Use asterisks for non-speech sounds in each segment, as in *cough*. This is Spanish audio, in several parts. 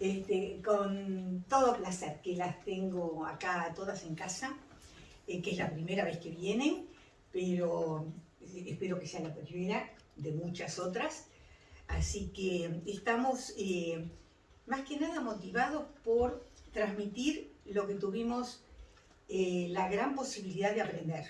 Este, con todo placer, que las tengo acá todas en casa, eh, que es la primera vez que vienen, pero eh, espero que sea la primera de muchas otras. Así que estamos eh, más que nada motivados por transmitir lo que tuvimos la gran posibilidad de aprender.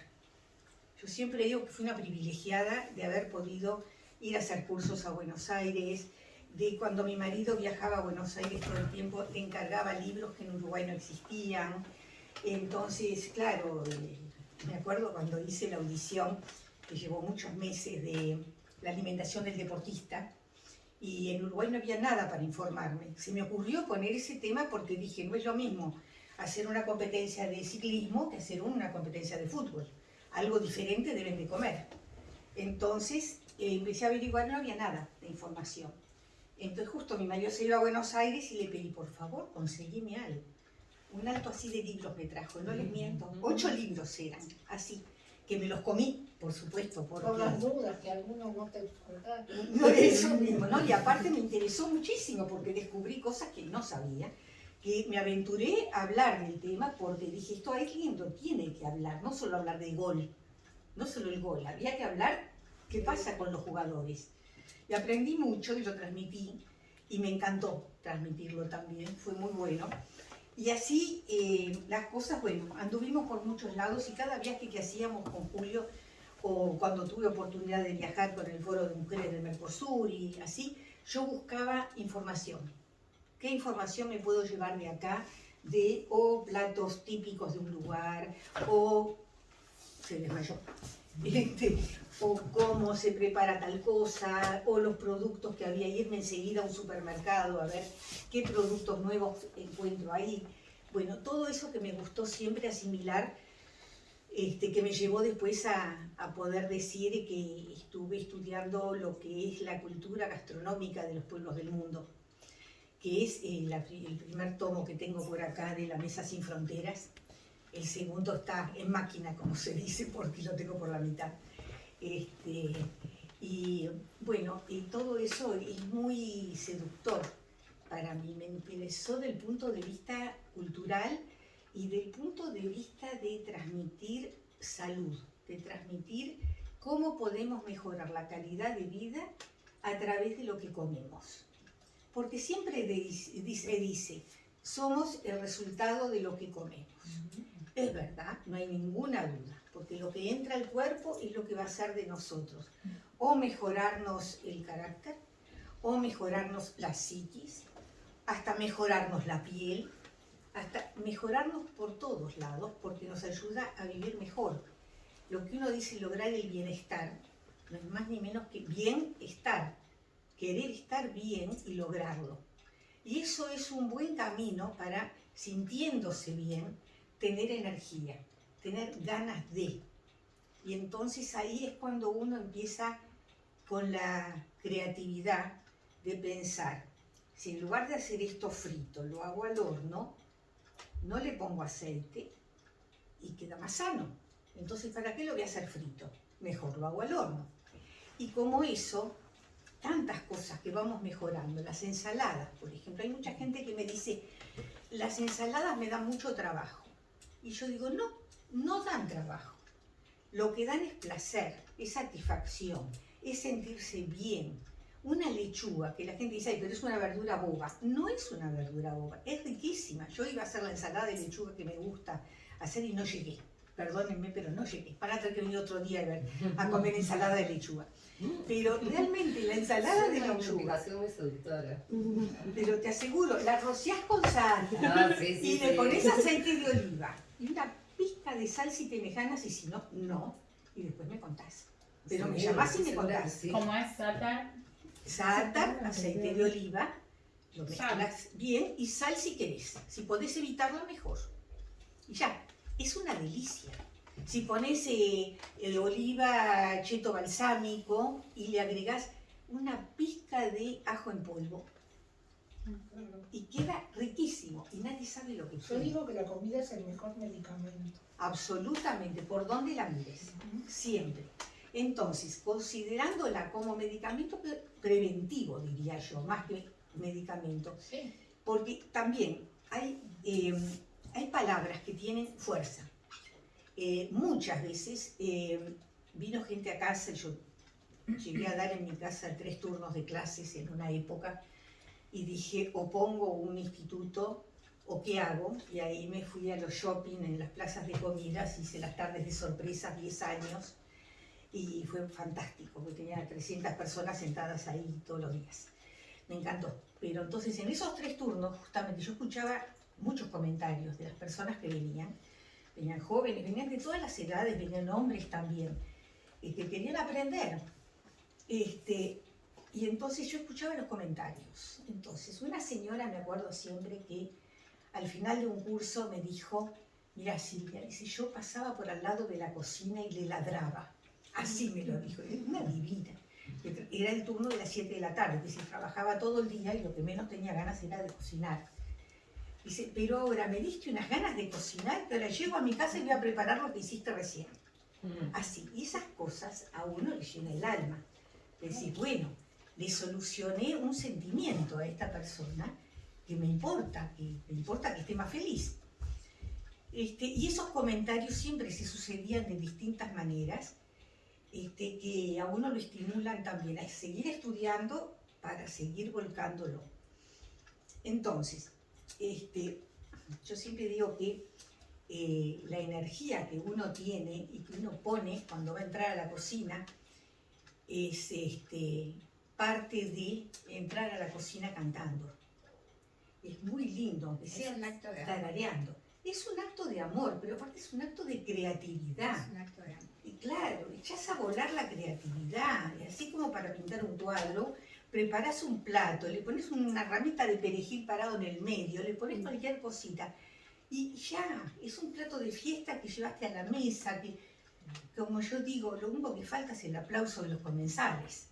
Yo siempre digo que fui una privilegiada de haber podido ir a hacer cursos a Buenos Aires, de cuando mi marido viajaba a Buenos Aires todo el tiempo, le encargaba libros que en Uruguay no existían. Entonces, claro, eh, me acuerdo cuando hice la audición, que llevó muchos meses, de la alimentación del deportista, y en Uruguay no había nada para informarme. Se me ocurrió poner ese tema porque dije, no es lo mismo hacer una competencia de ciclismo que hacer una competencia de fútbol. Algo diferente deben de comer. Entonces eh, empecé a averiguar, no había nada de información. Entonces justo mi marido se iba a Buenos Aires y le pedí, por favor, conseguime algo. Un alto así de libros me trajo, no les miento. Ocho libros eran, así, que me los comí, por supuesto. Por las dudas, que algunos no te contaron. No, eso mismo, ¿no? Y aparte me interesó muchísimo porque descubrí cosas que no sabía, que me aventuré a hablar del tema porque dije, esto alguien lo tiene que hablar, no solo hablar del gol, no solo el gol, había que hablar qué pasa con los jugadores y aprendí mucho y lo transmití y me encantó transmitirlo también, fue muy bueno. Y así eh, las cosas, bueno, anduvimos por muchos lados y cada viaje que hacíamos con Julio, o cuando tuve oportunidad de viajar con el Foro de Mujeres del Mercosur y así, yo buscaba información. ¿Qué información me puedo llevar de acá? De o platos típicos de un lugar, o se desmayó, *laughs* este, o cómo se prepara tal cosa, o los productos que había, irme enseguida a un supermercado a ver qué productos nuevos encuentro ahí. Bueno, todo eso que me gustó siempre asimilar, este, que me llevó después a, poder decir que estuve estudiando lo que es la cultura gastronómica de los pueblos del mundo, que es eh, el primer tomo que tengo por acá de La Mesa Sin Fronteras, el segundo está en máquina, como se dice, porque lo tengo por la mitad. Este, y bueno, y todo eso es muy seductor para mí, me interesó del punto de vista cultural y del punto de vista de transmitir salud, de transmitir cómo podemos mejorar la calidad de vida a través de lo que comemos. Porque siempre se dice, somos el resultado de lo que comemos. Es verdad, no hay ninguna duda porque lo que entra al cuerpo es lo que va a ser de nosotros. O mejorarnos el carácter, o mejorarnos la psiquis, hasta mejorarnos la piel, hasta mejorarnos por todos lados, porque nos ayuda a vivir mejor. Lo que uno dice lograr el bienestar, no es más ni menos que bienestar, querer estar bien y lograrlo. Y eso es un buen camino para, sintiéndose bien, tener energía tener ganas de. Y entonces ahí es cuando uno empieza con la creatividad de pensar, si en lugar de hacer esto frito, lo hago al horno, no le pongo aceite y queda más sano. Entonces, ¿para qué lo voy a hacer frito? Mejor lo hago al horno. Y como eso, tantas cosas que vamos mejorando, las ensaladas, por ejemplo, hay mucha gente que me dice, las ensaladas me dan mucho trabajo. Y yo digo, no, no dan trabajo. Lo que dan es placer, es satisfacción, es sentirse bien. Una lechuga, que la gente dice, Ay, pero es una verdura boba. No es una verdura boba, es riquísima. Yo iba a hacer la ensalada de lechuga que me gusta hacer y no llegué. Perdónenme, pero no llegué. Para tener que venir otro día a comer ensalada de lechuga. Pero realmente la ensalada de lechuga. Pero te aseguro, la rociás con sal ah, y le pones aceite de oliva y una pizca de sal si te me ganas y si no, no. Y después me contás. Pero me llamás y me contás. ¿Cómo es sátar? Sátar, aceite de oliva, lo mezclas bien y sal si querés. Si podés evitarlo, mejor. Y ya, es una delicia. Si pones eh, el oliva cheto balsámico y le agregás una pizca de ajo en polvo, y queda riquísimo y nadie sabe lo que Yo digo que la comida es el mejor medicamento. Absolutamente, por donde la mires, siempre. Entonces, considerándola como medicamento preventivo, diría yo, más que medicamento, porque también hay, eh, hay palabras que tienen fuerza. Eh, muchas veces eh, vino gente a casa, yo llegué a dar en mi casa tres turnos de clases en una época y dije, o pongo un instituto o qué hago, y ahí me fui a los shopping en las plazas de comidas, hice las tardes de sorpresas, 10 años, y fue fantástico, porque tenía 300 personas sentadas ahí todos los días. Me encantó. Pero entonces en esos tres turnos, justamente, yo escuchaba muchos comentarios de las personas que venían, venían jóvenes, venían de todas las edades, venían hombres también, que querían aprender. Este, y entonces yo escuchaba los comentarios. Entonces, una señora, me acuerdo siempre que al final de un curso me dijo, mira Silvia, dice, yo pasaba por al lado de la cocina y le ladraba. Así me lo dijo, era una divina. Era el turno de las 7 de la tarde, que se trabajaba todo el día y lo que menos tenía ganas era de cocinar. Dice, pero ahora me diste unas ganas de cocinar que ahora llego a mi casa y voy a preparar lo que hiciste recién. Así, y esas cosas a uno le llena el alma. Decir, bueno, le solucioné un sentimiento a esta persona que me importa, que me importa que esté más feliz. Este, y esos comentarios siempre se sucedían de distintas maneras, este, que a uno lo estimulan también a seguir estudiando para seguir volcándolo. Entonces, este, yo siempre digo que eh, la energía que uno tiene y que uno pone cuando va a entrar a la cocina es este, parte de entrar a la cocina cantando es muy lindo, aunque sea un acto de tarareando. Es un acto de amor, pero aparte es un acto de creatividad. Es un acto de amor. Y claro, echas a volar la creatividad. Y así como para pintar un cuadro, preparas un plato, le pones una ramita de perejil parado en el medio, le pones cualquier cosita. Y ya, es un plato de fiesta que llevaste a la mesa, que, como yo digo, lo único que falta es el aplauso de los comensales.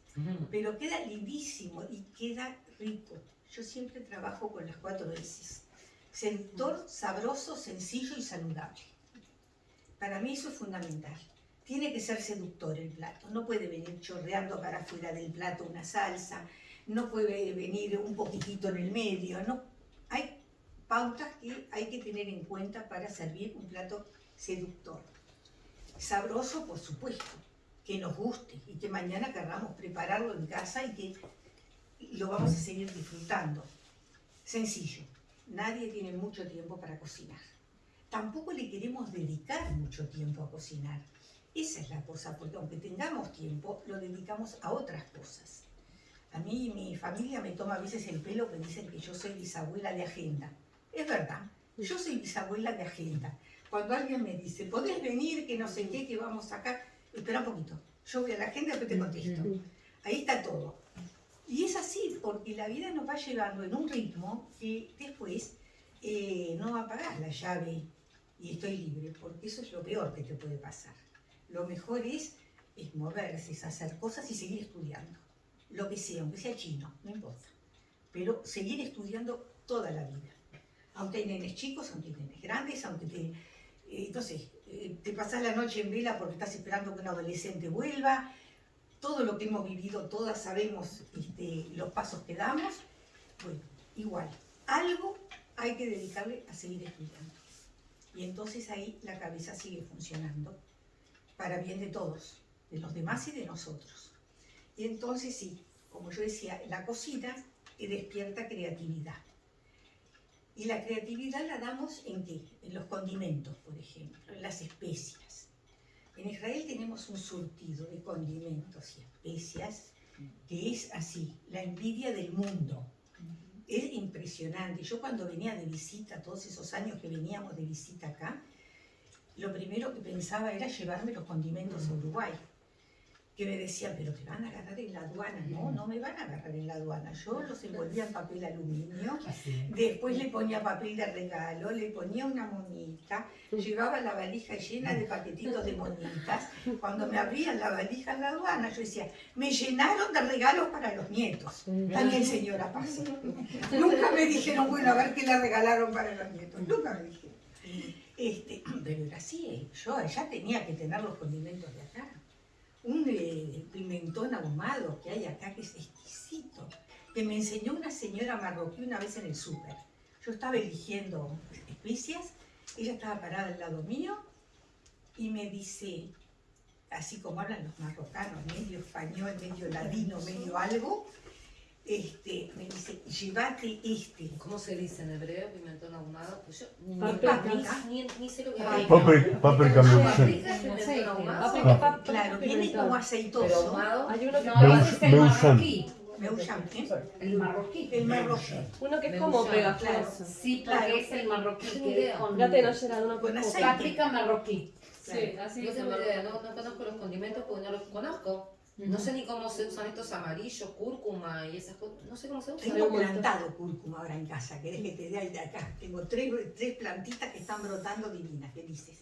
Pero queda lindísimo y queda rico. Yo siempre trabajo con las cuatro veces. Seductor, sabroso, sencillo y saludable. Para mí eso es fundamental. Tiene que ser seductor el plato. No puede venir chorreando para afuera del plato una salsa. No puede venir un poquitito en el medio. No. Hay pautas que hay que tener en cuenta para servir un plato seductor. Sabroso, por supuesto, que nos guste y que mañana querramos prepararlo en casa y que lo vamos a seguir disfrutando. Sencillo, nadie tiene mucho tiempo para cocinar. Tampoco le queremos dedicar mucho tiempo a cocinar. Esa es la cosa, porque aunque tengamos tiempo, lo dedicamos a otras cosas. A mí mi familia me toma a veces el pelo que dicen que yo soy bisabuela de agenda. Es verdad, yo soy bisabuela de agenda. Cuando alguien me dice, ¿podés venir, que no sé qué, que vamos acá? Espera un poquito, yo voy a la agenda y después te contesto. Ahí está todo. Y es así, porque la vida nos va llevando en un ritmo que después eh, no apagar la llave y estoy libre, porque eso es lo peor que te puede pasar. Lo mejor es, es moverse, es hacer cosas y seguir estudiando. Lo que sea, aunque sea chino, no importa. Pero seguir estudiando toda la vida. Aunque hay chicos, aunque hay grandes, aunque te... Eh, entonces, eh, te pasas la noche en vela porque estás esperando que un adolescente vuelva, todo lo que hemos vivido, todas sabemos este, los pasos que damos, bueno, igual, algo hay que dedicarle a seguir estudiando. Y entonces ahí la cabeza sigue funcionando para bien de todos, de los demás y de nosotros. Y entonces sí, como yo decía, la cocina despierta creatividad. Y la creatividad la damos en qué? En los condimentos, por ejemplo, en las especias. En Israel tenemos un surtido de condimentos y especias que es así, la envidia del mundo. Es impresionante. Yo cuando venía de visita, todos esos años que veníamos de visita acá, lo primero que pensaba era llevarme los condimentos a Uruguay que me decían, pero te van a agarrar en la aduana. No, no me van a agarrar en la aduana. Yo los envolvía en papel aluminio, después le ponía papel de regalo, le ponía una monita, llevaba la valija llena de paquetitos de monitas. Cuando me abrían la valija en la aduana, yo decía, me llenaron de regalos para los nietos. También señora Paz. *laughs* Nunca me dijeron, bueno, a ver qué le regalaron para los nietos. Nunca me dijeron. Este, pero era así, yo ya tenía que tener los condimentos de acá un eh, pimentón ahumado que hay acá que es exquisito. que me enseñó una señora marroquí una vez en el súper. Yo estaba eligiendo especias, ella estaba parada al lado mío y me dice, así como hablan los marrocanos, medio español, medio ladino, medio algo, este, me dice, llévate este. ¿Cómo se dice en hebreo pimentón ahumado? Pues yo ni, Paprika. ni, ni, ni sé lo que Paprika, paprika. Paprika es. Paprika, pap- Claro, viene como aceitoso. ahumado. Hay uno que, No, Me es usan. marroquí. Me usan, ¿eh? El marroquí. El marroquí. uno que es Me como pegajoso. Sí, Claro. porque es el marroquí. Que es con Fíjate, no será uno Con es aceite. páprica marroquí. Sí, así No es. no, no conozco los condimentos porque no los conozco. No sé ni cómo se usan estos amarillos, cúrcuma y esas cosas. No sé cómo se usan. Tengo plantado cúrcuma ahora en casa, querés que te dé ahí de acá. Tengo tres, tres plantitas que están brotando divinas, felices.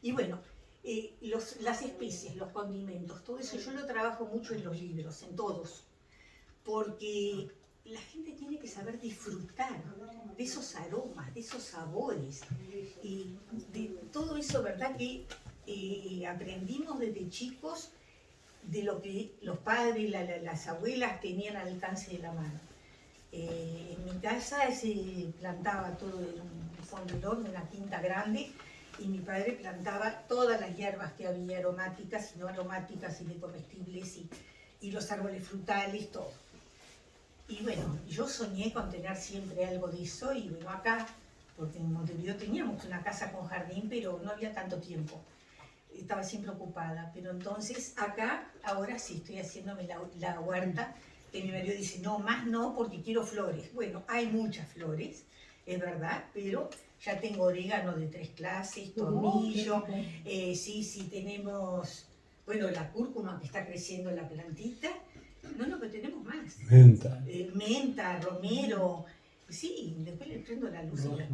Y bueno, eh, los- las especies, los condimentos, todo eso yo lo trabajo mucho en los libros, en todos, porque la gente tiene que saber disfrutar de esos aromas, de esos sabores y de todo eso, ¿verdad? Que eh, aprendimos desde chicos de lo que los padres, la- las abuelas tenían al alcance de la mano. Eh, en mi casa se plantaba todo en un fondilón, una quinta grande, y mi padre plantaba todas las hierbas que había, aromáticas y no aromáticas y comestibles, y, y los árboles frutales, todo. Y bueno, yo soñé con tener siempre algo de eso, y bueno, acá, porque en Montevideo teníamos una casa con jardín, pero no había tanto tiempo estaba siempre ocupada, pero entonces acá, ahora sí estoy haciéndome la, la huerta, que mi marido dice, no, más no, porque quiero flores. Bueno, hay muchas flores, es verdad, pero ya tengo orégano de tres clases, tomillo, eh, sí, sí, tenemos, bueno, la cúrcuma que está creciendo la plantita, no, no, pero tenemos más. Menta. Eh, menta, romero, sí, después le prendo la luz. la-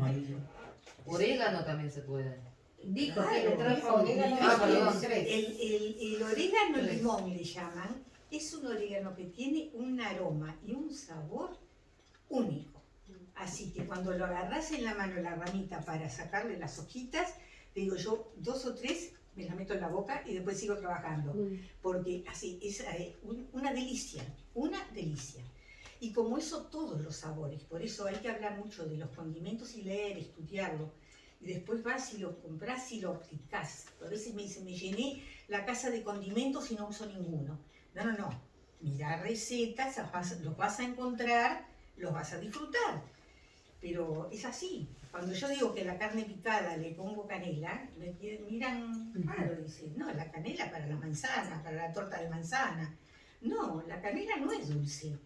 Orégano también se puede. Dijo Claro, que le trajo orégano ah, y perdón. tres. El, el, el orégano Tres. limón le llaman, es un orégano que tiene un aroma y un sabor único. Así que cuando lo agarras en la mano la ramita para sacarle las hojitas, te digo yo, dos o tres me las meto en la boca y después sigo trabajando. Porque así es eh, un- una delicia, una delicia. Y como eso, todos los sabores. Por eso hay que hablar mucho de los condimentos y leer, estudiarlo. Y después vas y lo compras y lo aplicás. A veces me dicen, me llené la casa de condimentos y no uso ninguno. No, no, no. Mirá recetas, vas- los vas a encontrar, los vas a disfrutar. Pero es así. Cuando yo digo que a la carne picada le pongo canela, me miran raro, dicen, no, la canela para la manzana, para la torta de manzana. No, la canela no es dulce.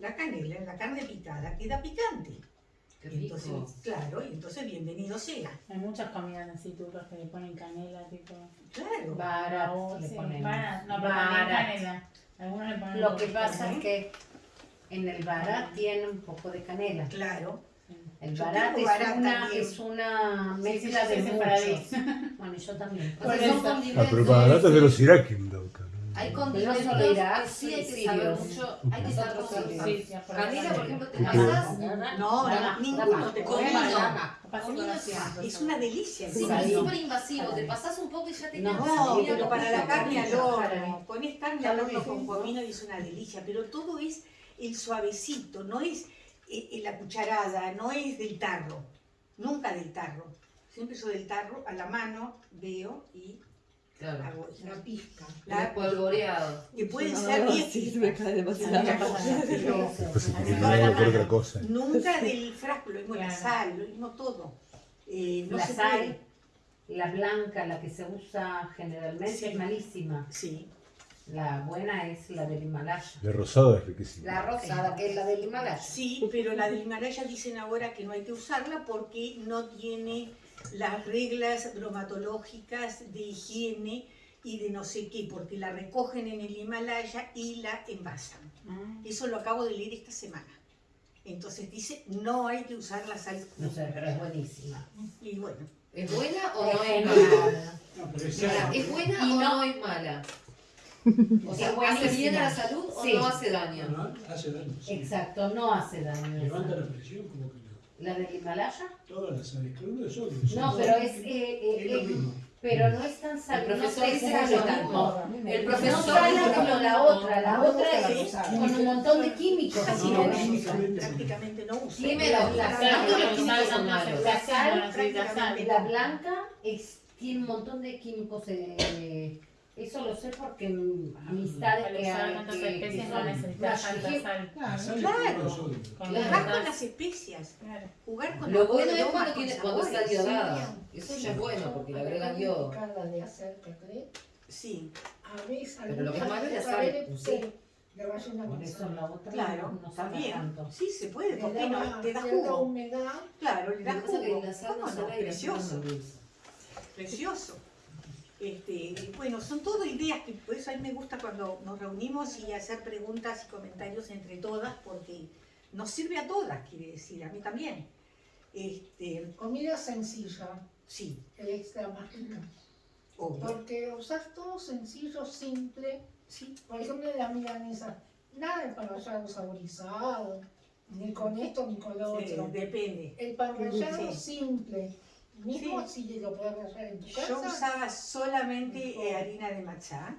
La canela en la carne picada queda picante. Qué Y entonces, rico. claro, y entonces bienvenido sea. Hay muchas comidas así turcas que le ponen canela, tipo. Claro. Barato Oh, le sí, ponemos. barat, No, Barat. canela. Algunos le ponen. Lo que pasa es que en el barat tiene un poco de canela. Claro. El barat es barat una, es una Sí, mezcla sí, de sí, muchos. separadís. Bueno, yo también. *laughs* Ah, pero para la lata de los Dauta. ¿no? Hay condimentos que sí hay que sí, saber mucho, hay que saber cómo por Canela, ahí. por ejemplo, te pasás No, ninguno te Comino. Es una delicia. Sí, es súper invasivo, te pasás un poco y ya te No, cansas. No, Mira, pero para la carne al horno, pones carne al horno con comino y es una delicia, pero todo es el suavecito, no es eh, eh, la cucharada, no es del tarro, nunca del tarro. Siempre yo del tarro a la mano veo y Claro. La pizca. La- Espolvoreado. que pueden No, ser no, 10 sí, se me cae demasiado. Otra cosa, pero Pues otra cosa. nunca del frasco, lo mismo la sal, lo mismo todo. Eh, no la sal, puede. la blanca, la que se usa generalmente, Sí. es malísima. Sí, La buena es la del Himalaya. La rosada es riquísima. La rosada, que es la del Himalaya. sí, pero la del Himalaya dicen ahora que no hay que usarla porque no tiene las reglas bromatológicas de higiene y de no sé qué, porque la recogen en el Himalaya y la envasan. Ah. Eso lo acabo de leer esta semana. Entonces dice, no hay que usar la sal. No sé, pero es buenísima. Y bueno, ¿Es buena o no Es mala? ¿Es buena Y o no- no es mala? *laughs* O sea, Es ¿hace bien a la salud o no hace daño? No, hace daño. sí. Exacto, no hace daño. Levanta la presión como que no. La del Himalaya. Todas las cada uno de sodio. No, pero es, eh, eh, Es lo eh, mismo. pero no es tan El sal, no profesor dice pesa que mismo. El No profesor sale dice que como la otra, la otra es con un montón de químicos. Casi No, no no, usa, no. prácticamente no usa. Dime la- sal, la- son sal, no. La blanca es, tiene un montón de químicos. eh, eso lo sé porque amistades que, que, que especies no son necesitas tanta más- es Claro. Con Jugar con las especias, Claro. jugar con Lo bueno es cuando, tiene, cuando está sabores. iodada. Eso ya es bueno porque le agregan yodo. de hacer Sí, a veces Pero lo que es malo es la sal, saber sí. le vayan a Por eso la otra claro, no sabe también. tanto. Sí, se puede, Le ¿por qué no? da, Te da jugo. humedad. Claro, le da que que jugo. Precioso. Precioso. Este, bueno, son todo ideas que por eso a mí me gusta cuando nos reunimos y hacer preguntas y comentarios entre todas, porque nos sirve a todas, quiere decir, a mí también. Este, Comida sencilla sí, es la más rica. obvio. Porque usar todo sencillo, simple. Sí, Por ejemplo, la milanesa. Nada de parrallado saborizado. Ni con esto ni con lo sí, otro. depende. El parrallado Sí. simple. Mismo Sí. si lo puedes rallar en tu casa. Yo usaba solamente eh, harina de matcha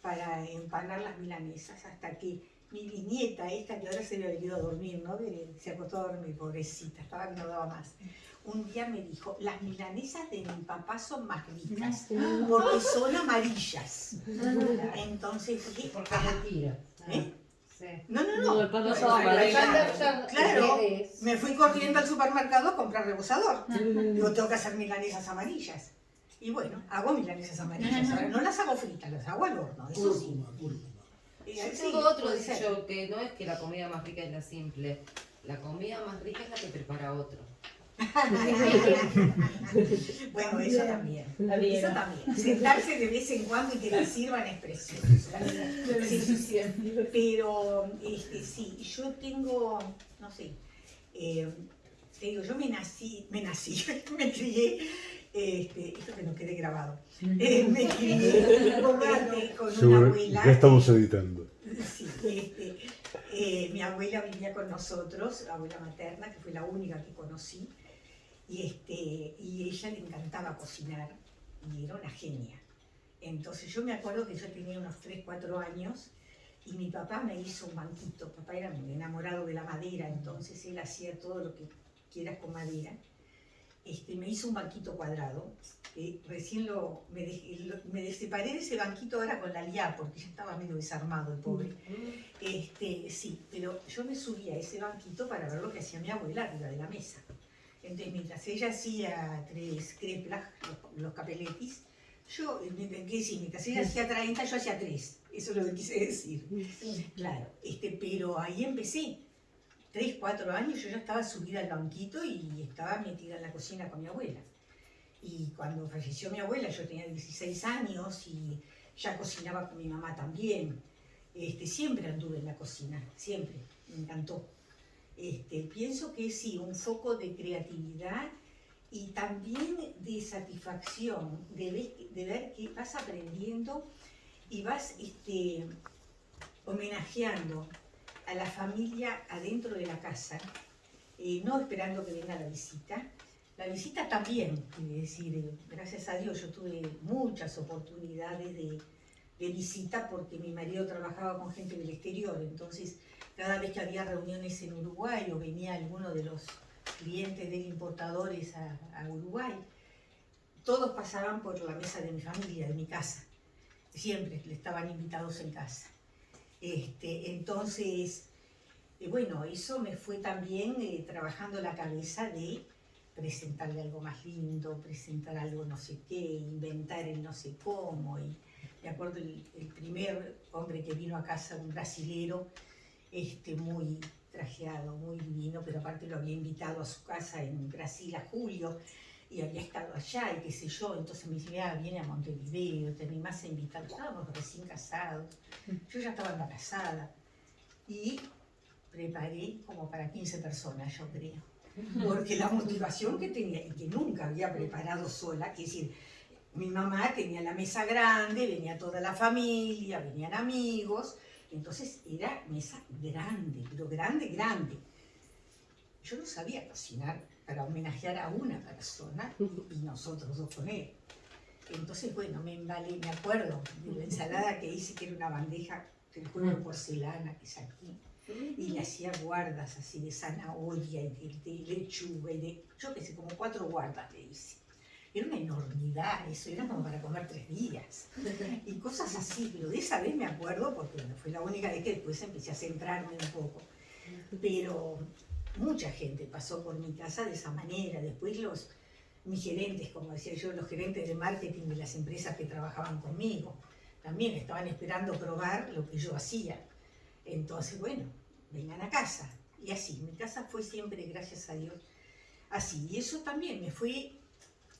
para empanar las milanesas, hasta que mi bisnieta, esta que ahora se le ha venido a dormir, ¿no? Se acostó a dormir, pobrecita, estaba que no daba más. Un día me dijo, las milanesas de mi papá son más ricas, porque son amarillas. *laughs* Entonces dije, Porque "Ah". mentira. ¿Eh? Sí. no, no, No, claro, me fui corriendo al supermercado a comprar rebosador. Digo, tengo que hacer milanesas amarillas. Y bueno, hago milanesas amarillas. Ahora no las hago fritas, las hago al horno, eso sí. Eh, Yo sí, tengo otro dicho que no es que la comida más rica es la simple. La comida más rica es la que prepara otro. *laughs* Bueno, eso también. Eso también. Sentarse de vez en cuando y que la sirvan es precioso. Pero, este, sí, yo tengo, no sé, eh, te digo, yo me nací, me nací, *laughs* me crié, este, esto que no quede grabado, eh, me crié este, con una abuela. ya estamos editando. Sí, este, eh, mi abuela vivía con nosotros, la abuela materna, que fue la única que conocí, y, este, y ella le encantaba cocinar y era una genia. Entonces yo me acuerdo que yo tenía unos 3, 4 años y mi papá me hizo un banquito. Papá era enamorado de la madera, entonces él hacía todo lo que quieras con madera. Este, me hizo un banquito cuadrado. que recién lo, me, me separé de ese banquito ahora con la liá, porque ya estaba medio desarmado el pobre. Este, sí, pero yo me subí a ese banquito para ver lo que hacía mi abuela arriba de la mesa. Entonces, mientras ella hacía tres creplas, los, los capeletis, yo, ¿qué decir? mientras ella hacía 30, yo hacía tres. Eso es lo que quise decir. Claro, este, pero ahí empecé. Tres, cuatro años yo ya estaba subida al banquito y estaba metida en la cocina con mi abuela. Y cuando falleció mi abuela, yo tenía 16 años y ya cocinaba con mi mamá también. Este, siempre anduve en la cocina, siempre, me encantó. Este, pienso que sí, un foco de creatividad y también de satisfacción, de ver, de ver que vas aprendiendo y vas este, homenajeando a la familia adentro de la casa, eh, no esperando que venga la visita. La visita también, quiere decir, eh, gracias a Dios yo tuve muchas oportunidades de, de visita porque mi marido trabajaba con gente del exterior, entonces cada vez que había reuniones en Uruguay o venía alguno de los clientes de importadores a, Uruguay, todos pasaban por la mesa de mi familia, de mi casa. Siempre estaban invitados en casa. Este, entonces, eh, bueno, eso me fue también eh, trabajando la cabeza de presentarle algo más lindo, presentar algo no sé qué, inventar el no sé cómo. Y me acuerdo el, el primer hombre que vino a casa, un brasilero, este, muy trajeado, muy divino, pero aparte lo había invitado a su casa en Brasil a Julio y había estado allá y qué sé yo, entonces me dice, ah, viene a Montevideo, te animás a invitar, estábamos recién casados, yo ya estaba embarazada y preparé como para 15 personas, yo creo, porque la motivación que tenía y que nunca había preparado sola, que es decir, mi mamá tenía la mesa grande, venía toda la familia, venían amigos, entonces era mesa grande, pero grande, grande. yo no sabía cocinar para homenajear a una persona y, nosotros dos con él. Entonces, bueno, me embalé, me acuerdo de la ensalada que hice, que era una bandeja del juego de porcelana que saqué. Y le hacía guardas así de zanahoria y de, de lechuga y de, yo qué sé, como cuatro guardas le hice. Era una enormidad eso, era como para comer tres días. *laughs* Y cosas así, pero de esa vez me acuerdo porque bueno, fue la única vez que después empecé a centrarme un poco. Pero mucha gente pasó por mi casa de esa manera. Después los, mis gerentes, como decía yo, los gerentes de marketing de las empresas que trabajaban conmigo, también estaban esperando probar lo que yo hacía. Entonces, bueno, vengan a casa. Y así, mi casa fue siempre, gracias a Dios, así. Y eso también me fue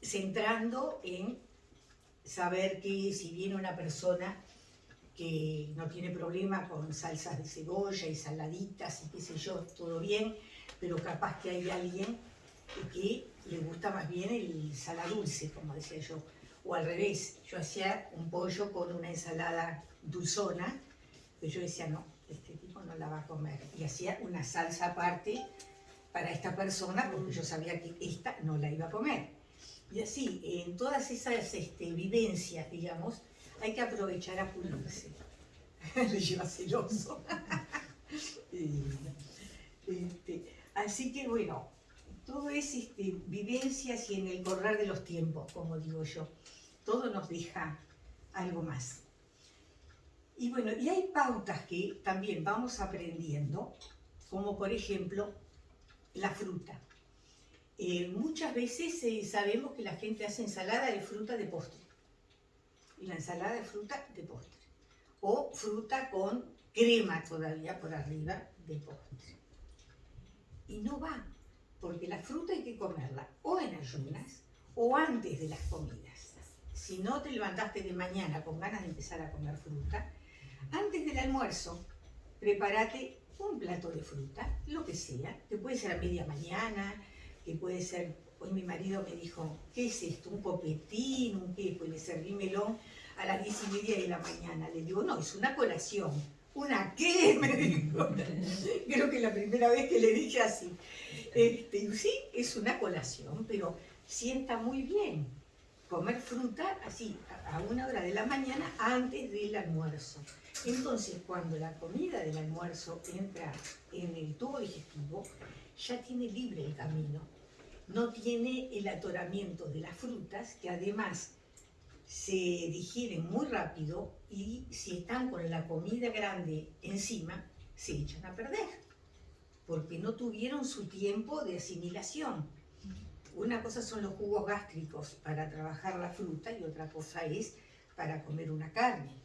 centrando en saber que si viene una persona que no tiene problema con salsas de cebolla y saladitas y qué sé yo, todo bien, pero capaz que hay alguien que le gusta más bien el saladulce, como decía yo, o al revés, yo hacía un pollo con una ensalada dulzona, pero yo decía, no, este tipo no la va a comer, y hacía una salsa aparte para esta persona, porque yo sabía que esta no la iba a comer. Y así, en todas esas este, vivencias, digamos, hay que aprovechar a pulirse. *laughs* Le lleva celoso. *laughs* Este, así que bueno, todo es este, vivencias y en el correr de los tiempos, como digo yo. Todo nos deja algo más. Y bueno, y hay pautas que también vamos aprendiendo, como por ejemplo la fruta. Eh, muchas veces eh, sabemos que la gente hace ensalada de fruta de postre. Y la ensalada de fruta de postre. O fruta con crema todavía por arriba de postre. Y no va, porque la fruta hay que comerla o en ayunas o antes de las comidas. Si no te levantaste de mañana con ganas de empezar a comer fruta, antes del almuerzo, prepárate un plato de fruta, lo que sea, que puede ser a media mañana, que puede ser, hoy mi marido me dijo, ¿qué es esto? ¿Un popetín? ¿Un qué? Pues le serví melón a las diez y media de la mañana. Le digo, no, es una colación. ¿Una qué? *laughs* Me dijo. Creo que la primera vez que le dije así. Este, sí, es una colación, pero sienta muy bien comer fruta así, a una hora de la mañana antes del almuerzo. Entonces, cuando la comida del almuerzo entra en el tubo digestivo, ya tiene libre el camino. No tiene el atoramiento de las frutas, que además se digieren muy rápido y si están con la comida grande encima, se echan a perder, porque no tuvieron su tiempo de asimilación. Una cosa son los jugos gástricos para trabajar la fruta y otra cosa es para comer una carne.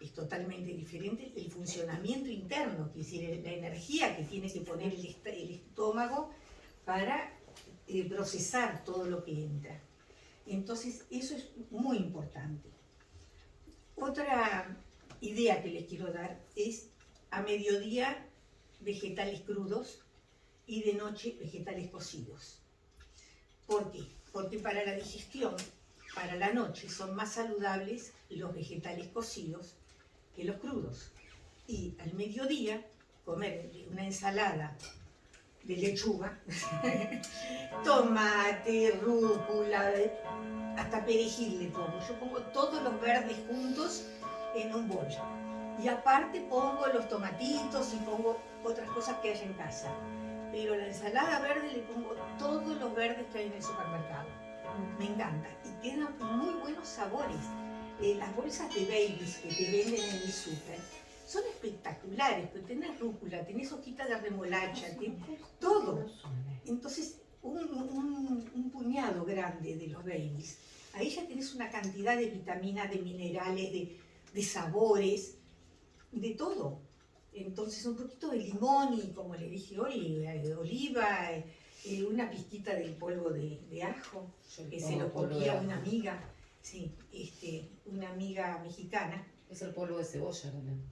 Es totalmente diferente el funcionamiento interno, es decir, la energía que tiene que poner el estómago para eh, procesar todo lo que entra. Entonces, eso es muy importante. Otra idea que les quiero dar es a mediodía vegetales crudos y de noche vegetales cocidos. ¿Por qué? Porque para la digestión, para la noche, son más saludables los vegetales cocidos que los crudos. Y al mediodía, comer una ensalada de lechuga, *laughs* tomate, rúcula, hasta perejil le pongo. Yo pongo todos los verdes juntos en un bol. Y aparte pongo los tomatitos y pongo otras cosas que hay en casa. Pero la ensalada verde le pongo todos los verdes que hay en el supermercado. Me encanta. Y quedan muy buenos sabores. Eh, las bolsas de babies que te venden en el súper son espectaculares, pero tenés rúcula, tenés hojitas de remolacha, tenés todo. Entonces, un, un- un puñado grande de los babies, ahí ya tenés una cantidad de vitaminas, de minerales, de, de sabores, de todo. Entonces, un poquito de limón y, como le dije hoy, eh, de oliva, eh, eh, una pizquita del polvo de, de ajo, Yo que se lo ajo. una amiga, sí, este, una amiga mexicana. Es el polvo de cebolla también.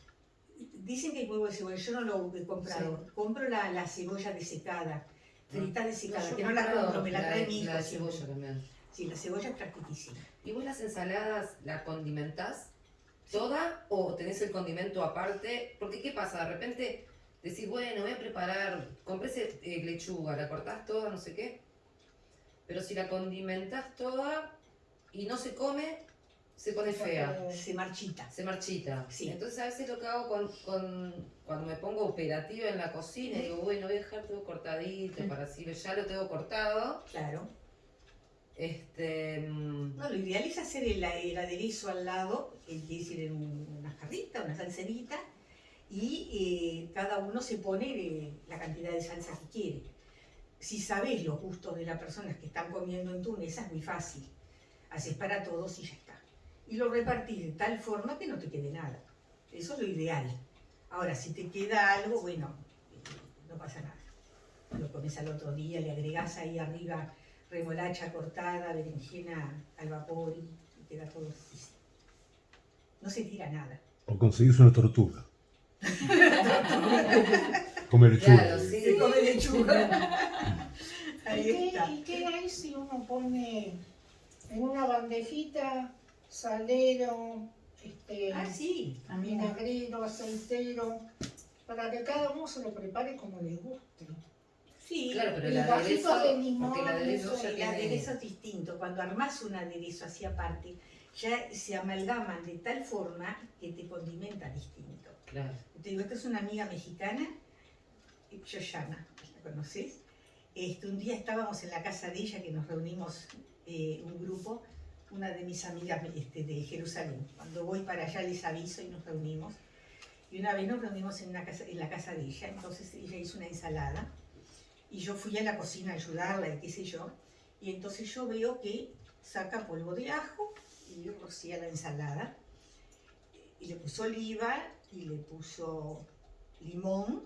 Dicen que hay huevo de cebolla, yo no lo he comprado. Compro la, la cebolla desecada, frita desecada, yo que no la compro, me la trae mi hijo. La siempre. cebolla también. Sí, la cebolla es practicísima. ¿Y vos las ensaladas la condimentás toda o tenés el condimento aparte? Porque ¿qué pasa? De repente decís, bueno, voy a preparar, compré eh, lechuga, la cortás toda, no sé qué, pero si la condimentás toda y no se come, se pone fea, Se marchita. se marchita. Sí. Entonces a veces lo que hago con, con- cuando me pongo operativa en la cocina, digo, bueno, voy a dejar todo cortadito para así, ya lo tengo cortado. Claro. Este, mm, No, lo ideal es hacer el, el aderezo al lado, es decir, en un- una jarrita, una salserita, y eh, cada uno se pone eh, la cantidad de salsa que quiere. Si sabes los gustos de las personas que están comiendo en mesa, es muy fácil. Haces para todos y ya está. Y lo repartís de tal forma que no te quede nada. Eso es lo ideal. Ahora, si te queda algo, bueno, eh, no pasa nada. Lo comes al otro día, le agregás ahí arriba remolacha cortada, berenjena al vapor y, queda todo riquísimo. No se tira nada. O conseguís una tortuga. *laughs* Comer lechuga. Claro, sí. Se come lechuga. ¿Y qué, está. ¿Y qué hay si uno pone en una bandejita salero, este, Ah, sí. vinagrero, aceitero, para que cada uno se lo prepare como le guste? Sí. Claro, pero el aderezo, de limón, porque el aderezo eso, ya El tiene... aderezo es distinto. Cuando armás un aderezo así aparte, ya se amalgaman de tal forma que te condimenta distinto. Claro. Te digo, esta es una amiga mexicana, Yoyana, ¿la conoces? Este, un día estábamos en la casa de ella, que nos reunimos eh, un grupo, una de mis amigas este, de Jerusalén. Cuando voy para allá les aviso y nos reunimos. Y una vez nos reunimos en, casa, en la casa de ella, entonces ella hizo una ensalada y yo fui a la cocina a ayudarla y qué sé yo. Y entonces yo veo que saca polvo de ajo y rocía la ensalada. Y le puso oliva y le puso limón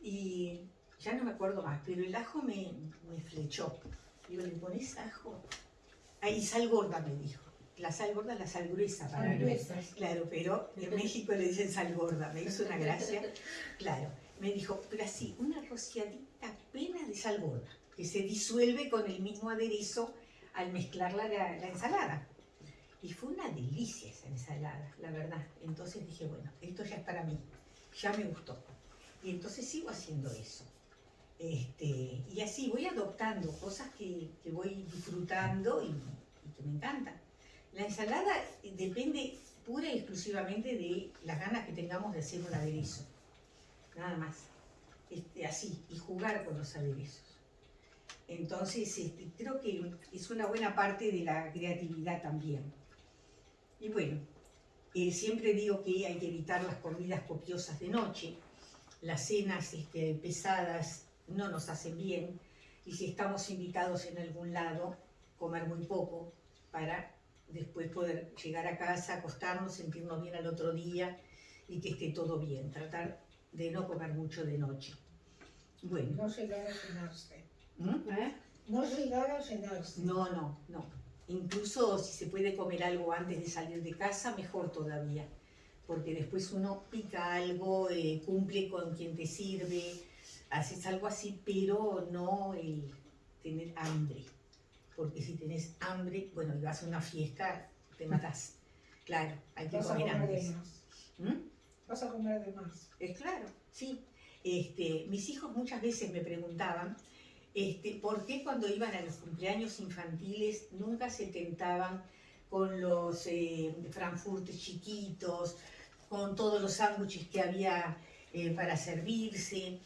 y ya no me acuerdo más, pero el ajo me, me flechó. Digo, ¿le pones ajo? Ahí sal gorda me dijo. La sal gorda es la sal gruesa para Sal gruesa. Claro, pero en *laughs* México le dicen sal gorda, me hizo una gracia. Claro, me dijo, pero así, una rociadita apenas de sal gorda, que se disuelve con el mismo aderezo al mezclar la, la- la ensalada. Y fue una delicia esa ensalada, la verdad. Entonces dije, bueno, esto ya es para mí, ya me gustó. Y entonces sigo haciendo eso. Este, y así voy adoptando cosas que, voy disfrutando y, que me encantan. La ensalada eh, depende pura y exclusivamente de las ganas que tengamos de hacer un aderezo. Nada más. Este, así, y jugar con los aderezos. Entonces, este, creo que es una buena parte de la creatividad también. Y bueno, eh, siempre digo que hay que evitar las comidas copiosas de noche. Las cenas pesadas no nos hacen bien. Y si estamos invitados en algún lado, comer muy poco para después poder llegar a casa, acostarnos, sentirnos bien al otro día y que esté todo bien. Tratar de no comer mucho de noche. Bueno, No llegar a llenarse. ¿Mm? ¿Eh? No llegar a llenarse. no, no, no. Incluso si se puede comer algo antes de salir de casa, mejor todavía. Porque después uno pica algo, eh, cumple con quien te sirve, haces algo así, pero no el tener hambre. Porque si tenés hambre, bueno, y vas a una fiesta, te matás. Claro, hay que Vas a comer comer de antes. más. ¿Mm? Vas a comer de más. Es claro, sí. Este, mis hijos muchas veces me preguntaban este, por qué cuando iban a los cumpleaños infantiles nunca se tentaban con los eh, frankfurtes chiquitos, con todos los sándwiches que había eh, para servirse.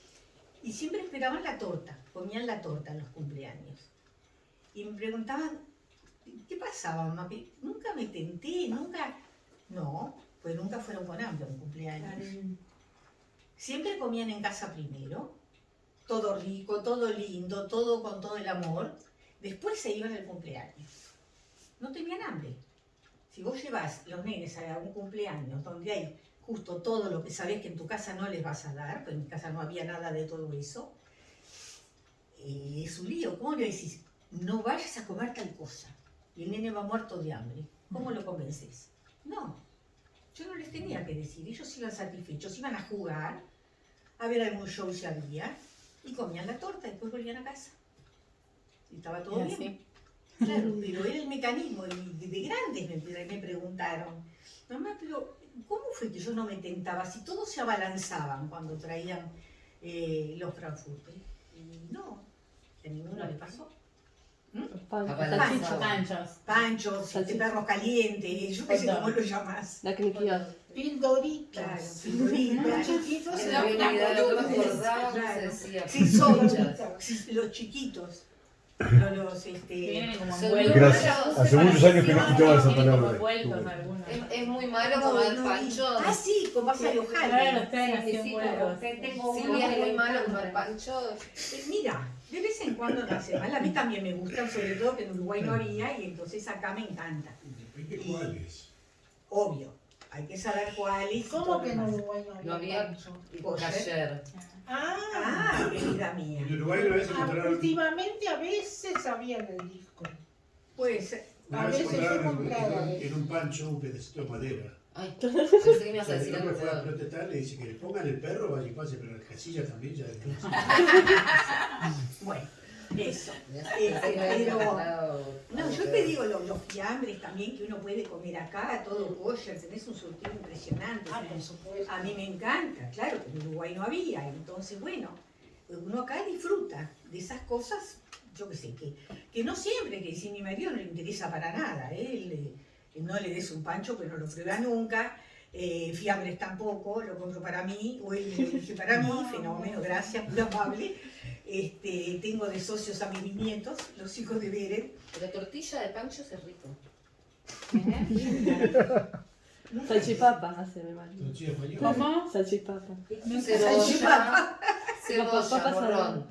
Y siempre esperaban la torta, comían la torta en los cumpleaños. Y me preguntaban, ¿qué pasaba, mamá? Que Nunca me tenté, nunca... No, pues nunca fueron con hambre a un cumpleaños. Siempre comían en casa primero, todo rico, todo lindo, todo con todo el amor. Después se iban al cumpleaños. No tenían hambre. Si vos llevas los nenes a un cumpleaños donde hay justo todo lo que sabés que en tu casa no les vas a dar, pues en mi casa no había nada de todo eso, eh, es un lío. ¿Cómo le decís? No vayas a comer tal cosa. Y el nene va muerto de hambre. ¿Cómo lo convences? No, yo no les tenía que decir, ellos iban satisfechos, iban a jugar, a ver algún show si había, y comían la torta y después volvían a casa. Y estaba todo así. bien. Claro, pero era el mecanismo, y de grandes me, me preguntaron, mamá, pero ¿cómo fue que yo no me tentaba? Si todos se abalanzaban cuando traían eh, los Frankfurter. Y no, a ninguno le pasó. Pan, Abalanzado. salchicha, Panchos. Panchos, este perros calientes, yo qué sé cómo lo llamás. la knikios. Pildoritas. Claro, Los figuritas. chiquitos no Claro. Sí, son Pildoritas. sí, los chiquitos. Los, Que este. Gracias. Hace muchos años que no escuchaba esa palabra. Es, es muy malo no, comer no, panchos. Ah, sí, con pasa de te- tengo Silvia, que es muy malo comer panchos. Eh, Mira, de vez en cuando no hace mal. A mí también me gustan, sobre todo que en Uruguay no había y entonces acá me encanta. Depende cuáles. Obvio, hay que saber cuál y ¿Cómo que en. Uruguay no No había había pancho? ayer. Ah, Ah, querida mía. En Uruguay una vez ah, encontraron, últimamente a veces había en el disco. Pues, a veces yo encontraron en, un- pancho un pedacito de madera. Ay, *laughs* pensé que me ibas a decir algo fue a protestar, le dice que le pongan el perro, vaya y pase, pero la casilla también ya de *laughs* bueno, eso. Pero- No, yo te digo lo- los fiambres también que uno puede comer acá, todo kosher, tenés un surtido impresionante. Ah, por supuesto. A mí me encanta, claro, que en Uruguay no había, entonces bueno, uno acá disfruta de esas cosas, yo qué sé, que, que no siempre, que si mi marido no le interesa para nada, ¿eh? Él, eh, no le des un pancho, pero no lo prueba nunca, eh, fiambres tampoco, lo compro para mí, o él lo para mí, *laughs* fenómeno, gracias, muy amable. Este, tengo de socios a mis nietos, los hijos de Beren. La tortilla de panchos es rico. Salchipapa hace mi marido. ¿Cómo? Salchipapa. *laughs* Cebolla, cebolla, Papas morrón.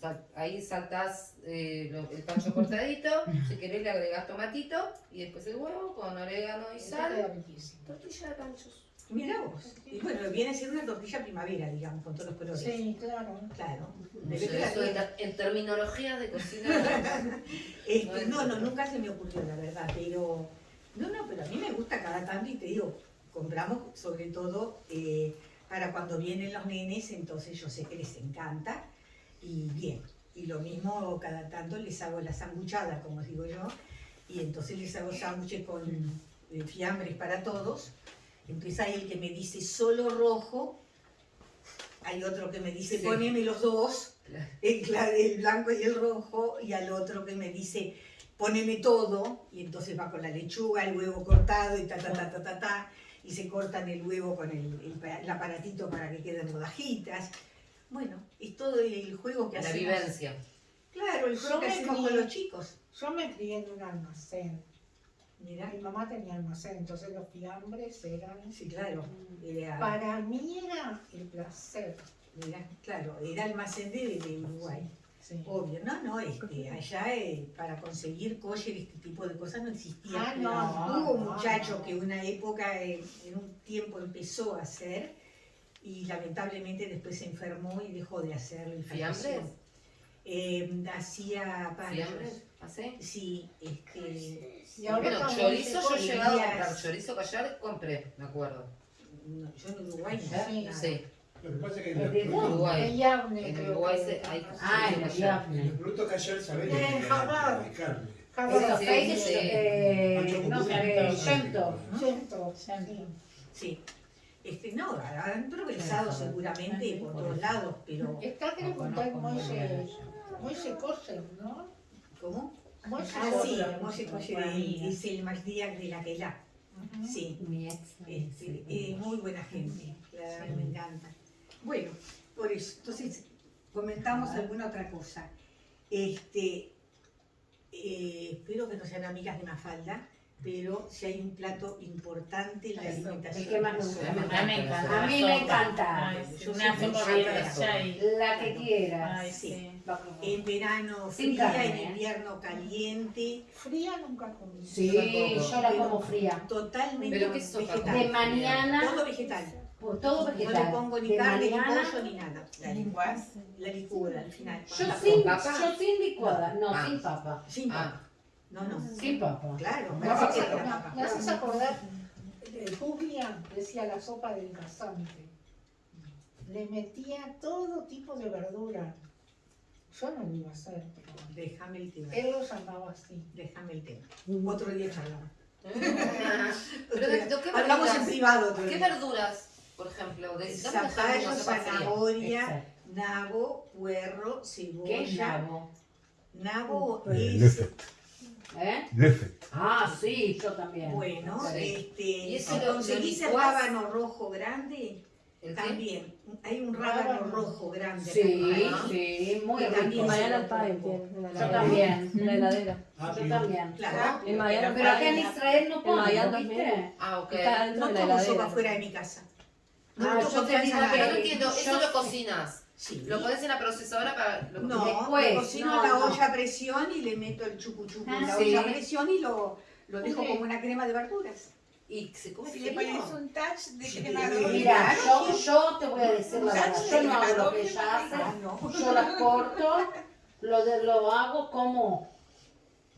Sal- Ahí saltás eh, lo- el pancho cortadito, si querés le agregás tomatito y después el huevo con orégano y sal. Tortilla de panchos. Mira vos. Y bueno, viene a ser una tortilla primavera, digamos, con todos los colores. Sí, claro. Claro. No sé, eso ter- en terminología de cocina. *laughs* Este, no, no, nunca se me ocurrió, la verdad, pero... No, no, pero a mí me gusta cada tanto y te digo, compramos sobre todo eh, para cuando vienen los nenes, entonces yo sé que les encanta y bien. Y lo mismo cada tanto les hago la sanguchada, como digo yo, y entonces les hago sándwiches con eh, fiambres para todos. Entonces hay el que me dice solo rojo, hay otro que me dice Sí. poneme los dos, *laughs* el, blanco y el rojo, y al otro que me dice poneme todo, y entonces va con la lechuga, el huevo cortado, y ta, ta, ta, ta, ta, ta, y se cortan el huevo con el, el pa- el aparatito para que queden rodajitas. Bueno, es todo el juego que La hacemos. vivencia. Claro, el juego Yo que me hacemos con los chicos. Yo me crié en un almacén. Mira, Mi mamá tenía almacén, entonces los fiambres eran... sí, claro. Era, Para mí era el placer. mira, claro, era almacén de, de Uruguay. Sí. Obvio, no, no, este, allá eh, para conseguir kosher, este tipo de cosas no existía. Ah, no, no, Hubo un no, muchacho no. que una época, eh, en un tiempo empezó a hacer y lamentablemente después se enfermó y dejó de hacerlo. ¿Fiambres? Eh, hacía panchos. ¿Fiambres? ¿Así? Sí, este, Y ahora Bueno, chorizo yo he sí, llegado a comprar. Chorizo que ayer compré, me acuerdo. no, yo en Uruguay no. Sí. Sí, Lo que pasa es que ¿Es en de los en Uruguay. En Yavne, En Uruguay que- se- hay- Ah, en el en los productos que ayer saben En de carne. Jabal. Eso, Sí, sí. eh, no Centro. sí. Sí. Este, no, han progresado seguramente por todos lados, pero Está creo que está el Moise, Moise Kosen, ¿no? ¿Cómo? Ah, sí, es el Maldiac de la Keilah. Ujú. Sí, Mi ex. este, es muy buena gente, la verdad que me encanta. Bueno, por eso, entonces comentamos alguna otra cosa. Este, eh, espero que no sean amigas de Mafalda, pero si hay un plato importante en la Eso, alimentación. el que más me gusta. es A mí me encanta. A mí la me encanta. Ay, sí, Yo una soy muy y... La que quieras. Ay, Sí. sí. En verano fría, carne, en ¿eh? invierno caliente, Fría nunca comí. Sí, yo la como fría. totalmente ¿Pero qué sopa vegetal. De mañana, Todo vegetal. por todo No vegetal. le pongo ni de carne, mañana, ni pollo, ni nada. La licuás, la licura al final. Yo ¿La sin, papa? yo sin licuada, no, Ah. sin papa. Sin Ah. papa. No, no. Sin papa. Claro, Me me hace haces que la acordar- papa. me haces acordar, eh, Julia decía la sopa del casante. Le metía todo tipo de verdura. Yo no lo iba a hacer, pero Déjame el tema. él lo llamaba así. Déjame el tema. Otro día charlamos. *laughs* Pero de- ¿de qué Hablamos en privado. ¿Qué verduras, por ejemplo? De, dame un Zapallo, ejemplo, sopa fría. zanahoria, Exacto. nabo, puerro, ¿Qué es cebolla. nabo? Nabo Eh, es. ¿Eh? Ah, sí, yo también. bueno, Sí. este, ¿Y ese si lo- lo conseguís el licuás? rábano rojo grande. También. Hay un rábano Rábano. rojo grande. Sí, acá. sí, muy Y también Y rico. Mariana Pie tiene en Yo también. En la heladera. Ah, Yo también. Claro. En Mariana Pero acá en Israel no En Miami ¿lo ¿viste? también. Ah, ok. Está dentro No de la como sopa fuera de mi casa. No, Ah, no yo confianza te digo en Pero no entiendo, eso Yo- lo cocinas. Sí. ¿Lo pones en la procesadora para lo No, Después, lo cocino no, en la no. olla a presión y le meto el chucu chucu en Ah, la sí. olla a presión y lo, lo dejo como una crema de verduras. Y se come Si le frío? pones un touch de Sí, crema sí. de Mira, Claro, yo, yo te voy a decir la verdad. Yo no hago lo que ella hace. Ah, no. Yo las corto, lo, de, lo hago como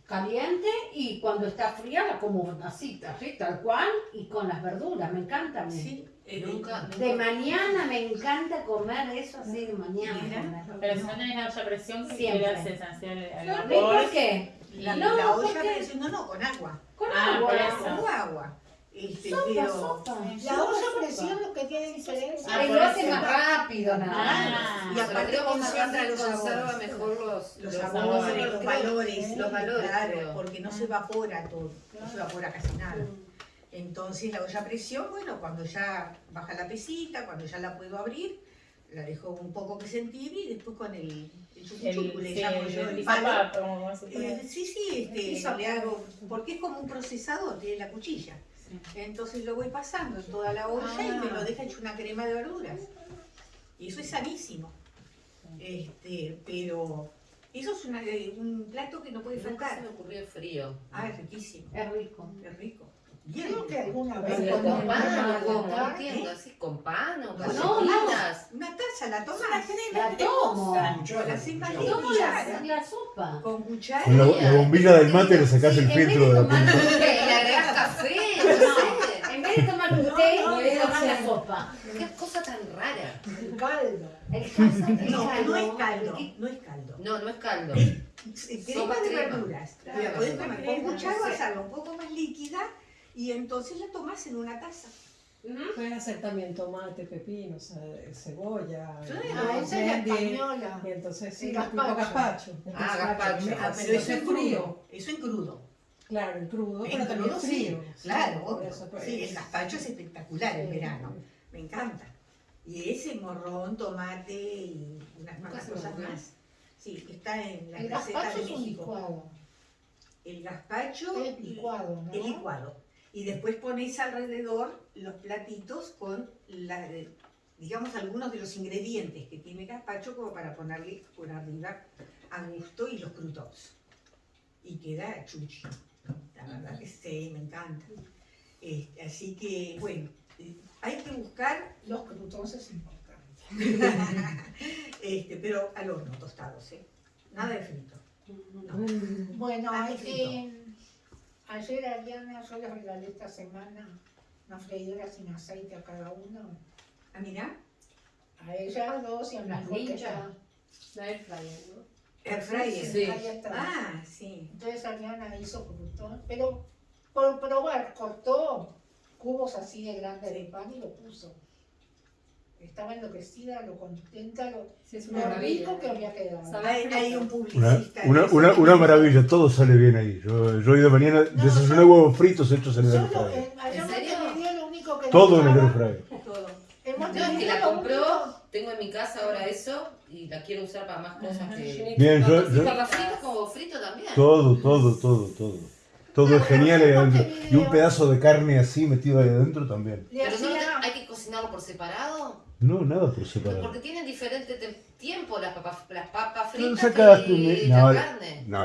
caliente y cuando está fría la como así, así, tal cual, y con las verduras. Me encanta. Sí, eh, Nunca, De nunca. mañana me encanta comer eso así de mañana. Mira. comer. Pero si no tenés la olla a presión, ¿qué Siempre. le haces esencial al ¿Y vapor? por qué? La, No, la ¿por olla presión, no, no, con agua. Con Ah, agua. Con agua. Sopa, pero sopa. La olla a presión lo que tiene diferencia. Ah, lo hace más rápido nada más. Ah, Y Pero aparte conserva sabores. mejor los, los Los sabores, sabores. los valores, los valores, claro, porque no se evapora todo, no se evapora casi nada. Entonces la olla a presión, bueno, cuando ya baja la pesita, cuando ya la puedo abrir, la dejo un poco que se entibie y después con el, el chucu el, chucu, le sí, llamo yo el el palo. Eh, sí, sí, este, le hago, porque es como un procesador, tiene la cuchilla. Entonces lo voy pasando en toda la olla y me lo deja hecho una crema de verduras. Y eso es sanísimo. Este, pero eso es una- eh, un plato que no puede Nunca se faltar. me ocurrió frío. Ah, es riquísimo, Es rico. es rico. Bien Creo que alguna vez con me pan contar, entiendo, así con pan o No, con no. Una taza, la tomás. La tomo. La hacen cuchara. caliente. Tomo la, la sopa. Con cuchara. Con la, la bombilla del mate le sacás Sí, el filtro de la té, *laughs* ¿Le agregás café? No sé. En vez de tomar un té, No, tomas la sopa. Qué cosa tan rara. el caldo. El caldo, No, no es caldo. no es caldo. No, no es caldo. Crema de verduras. La podés tomar con cuchara, sí. hacerla un poco más líquida y entonces la tomás en una taza. Puedes hacer también tomate, pepino, o sea, cebolla. Claro. Ah, esa es la española. Y entonces sí, tipo gazpacho. Ah, gazpacho. Ah, Si pero eso es crudo. Eso en crudo. Claro, en crudo, pero también crudo, sí. Claro, por obvio. eso, pues, Sí, el gazpacho es espectacular en verano. Me encanta. Y ese morrón, tomate y unas me cosas más. Sí, está en la El receta de es un México. licuado. El gazpacho Es licuado, ¿no? es licuado. Y después pones alrededor los platitos con, la, digamos, algunos de los ingredientes que tiene gazpacho como para ponerle por arriba a gusto y los croutons. Y queda chuchi. La verdad que sí, me encanta. Este, así que, bueno, eh, hay que buscar, Los croutons es importante. *laughs* este, pero al horno tostados, ¿eh? Nada de frito. No. Bueno, hay que, ayer Ariana, yo les regalé esta semana una freidora sin aceite a cada uno. Ah, mira, A ellas dos y a ninjas. ya- La air fryer, ¿no? Air fryer. Sí. Ahí está. Ah, sí. Entonces Ariana hizo crutón, pero por probar, cortó cubos así de grandes de pan y lo puso. Estaba enloquecida, lo contenta, lo, Sí, es lo una maravilla. rico que había quedado. Hay, hay un Una, publicista. una, una, una maravilla, todo sale bien ahí. Yo, yo hoy de mañana desayuné huevos fritos hechos en el fryer. en, lo único que Todo en el dejaba- air fryer. Todo. No, es que la lo compró, tengo en mi casa ahora eso y la quiero usar para más cosas que... Bien, yo, ¿Y yo- papas fritas como frito también? todo, todo, todo, todo. Todo es genial ahí adentro. Y un pedazo de carne así metido ahí adentro también. Pero no hay que cocinarlo por separado. No, nada por separado. Porque tienen diferente te- tiempo las papas, las papas fritas sacaste y la no, carne. No,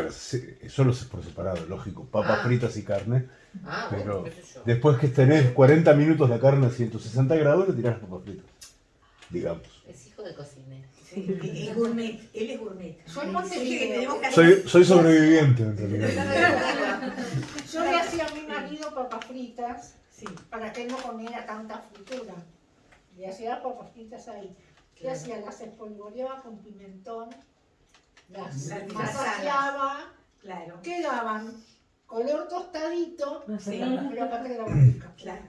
solo es por separado, lógico. Papas Ah. fritas y carne. Ah, Pero bueno, después que tenés 40 minutos la carne a 160 grados, le tirás las papas fritas. Digamos. Es hijo de cocinero. Sí, es gourmet, él es gourmet. Yo en Montevideo. Soy, sobreviviente en realidad. Yo le hacía a mi marido papas fritas Sí, para que él no comiera tanta fritura. Le hacía papas fritas ahí. Le Claro. hacía? Las espolvoreaba con pimentón, las masajeaba, claro. quedaban color tostadito, Sí. pero aparte era rica. *coughs* Claro.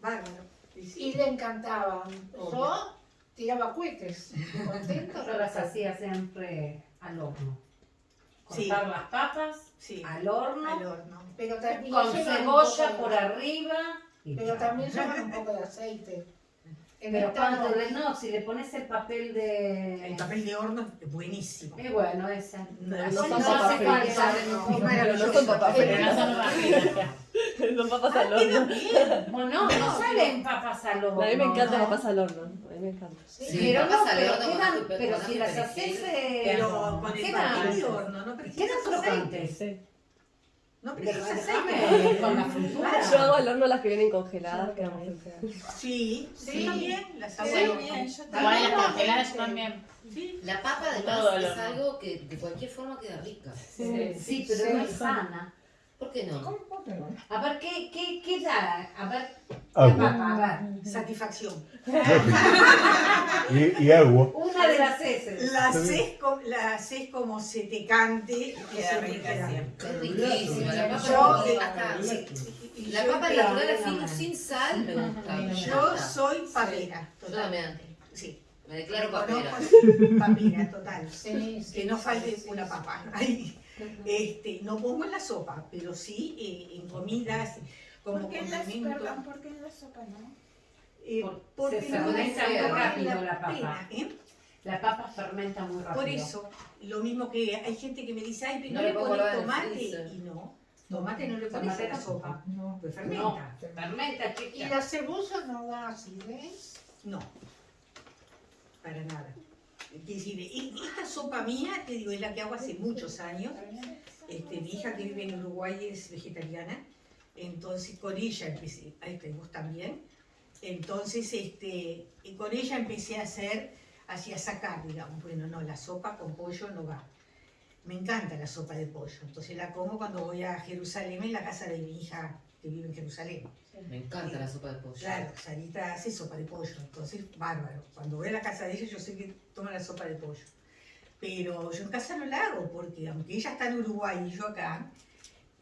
Bárbaro. Y le encantaban. Yo tiraba cohetes, contento. Yo las hacía siempre al horno. Sí. Cortar las papas Sí. al horno, Al horno. Pero también con cebolla por arriba. y Pero chao. también llevan un poco de aceite. En Pero cuando no. le, no, si le pones el papel de... El papel de horno es buenísimo. Y bueno, esa. No, no así son no papas hace fritas. falta. No, Es maravilloso. no son papas Pero fritas. no son papas *laughs* Son papas al horno. Bueno, no salen papas al horno. A mí me encanta ¿no? papas al horno. A mí me encanta. Sí, Sí, pero no, pero, quedan, pero si las haces... Pero con el quedan- papel de horno no Quedan precisas aceite. crocantes. Sí. No déjame aceite. con la fritura. Yo hago al horno las que vienen congeladas, que. Sí, sí, Sí. también. Las hago bien, las congeladas también. Sí. La papa además es horno. algo que de cualquier forma queda rica. Sí, sí, pero Sí. no es sana. ¿Por qué no? A ver, ¿qué, qué, qué da? A ver, la Agua. papa, a ver. Satisfacción. *laughs* Y, y agua. Una de las heces. La haces como se te cante. Queda rica siempre. Es riquísima. La papa, Yo, sí. La papa natural sin sal me gusta. me Yo soy papera, Yo total. también. Sí, Me declaro papera. papera, total. Sí, sí, Que no falte sí, una papa. Ay, Este, no pongo en la sopa, pero sí eh, en comidas, como ¿Por qué en la, condimento. perdón, ¿por qué en la sopa no? Eh, Por- porque se fermenta muy rápido la papa. pena, ¿eh? La papa fermenta muy rápido. Por eso, lo mismo que hay gente que me dice, ay, pero No no le pones tomate. Y no, tomate no le pones a la sopa, No. pues No, fermenta. fermenta, Y chiquita. la cebolla no da acidez. No, para nada. Decir, esta sopa mía, te digo, es la que hago hace muchos años. Este, mi hija que vive en Uruguay es vegetariana, entonces con ella empecé, ay, que vos también, entonces este, con ella empecé a hacer, hacia sacar, digamos, bueno, no, la sopa con pollo no va. Me encanta la sopa de pollo, entonces la como cuando voy a Jerusalén, en la casa de mi hija que vive en Jerusalén. Me encanta la sopa de pollo. Claro, Sarita hace sopa de pollo, entonces bárbaro. Cuando voy a la casa de ella yo sé que toma la sopa de pollo. Pero yo en casa no la hago porque aunque ella está en Uruguay y yo acá,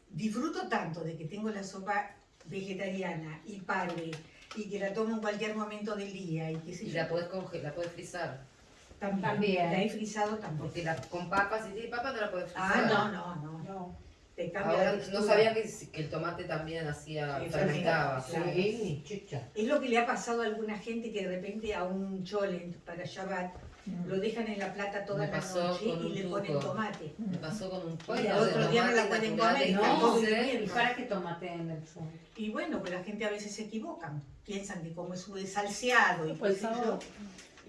disfruto tanto de que tengo la sopa vegetariana y parve y que la tomo en cualquier momento del día y qué sé Y yo. la podés congelar, la podés frizar. también. También. La he frisado también. Porque la, con papas, si tiene papas no la podés frizar. Ah, no, no, no. No. Te cambia Ahora, la no sabía que, que el tomate también hacía, Sí, fermentaba. fermenta, Sí. Es lo que le ha pasado a alguna gente que de repente a un cholen para Shabbat lo dejan en la plata toda Me la noche y le tuco. ponen tomate. Me pasó con un Oye, kilo el otro día me la tomate pueden comer y bien. ¿Y para qué tomate en el fondo? Y bueno, pero la gente a veces se equivocan. Piensan que como es un salseado y Por el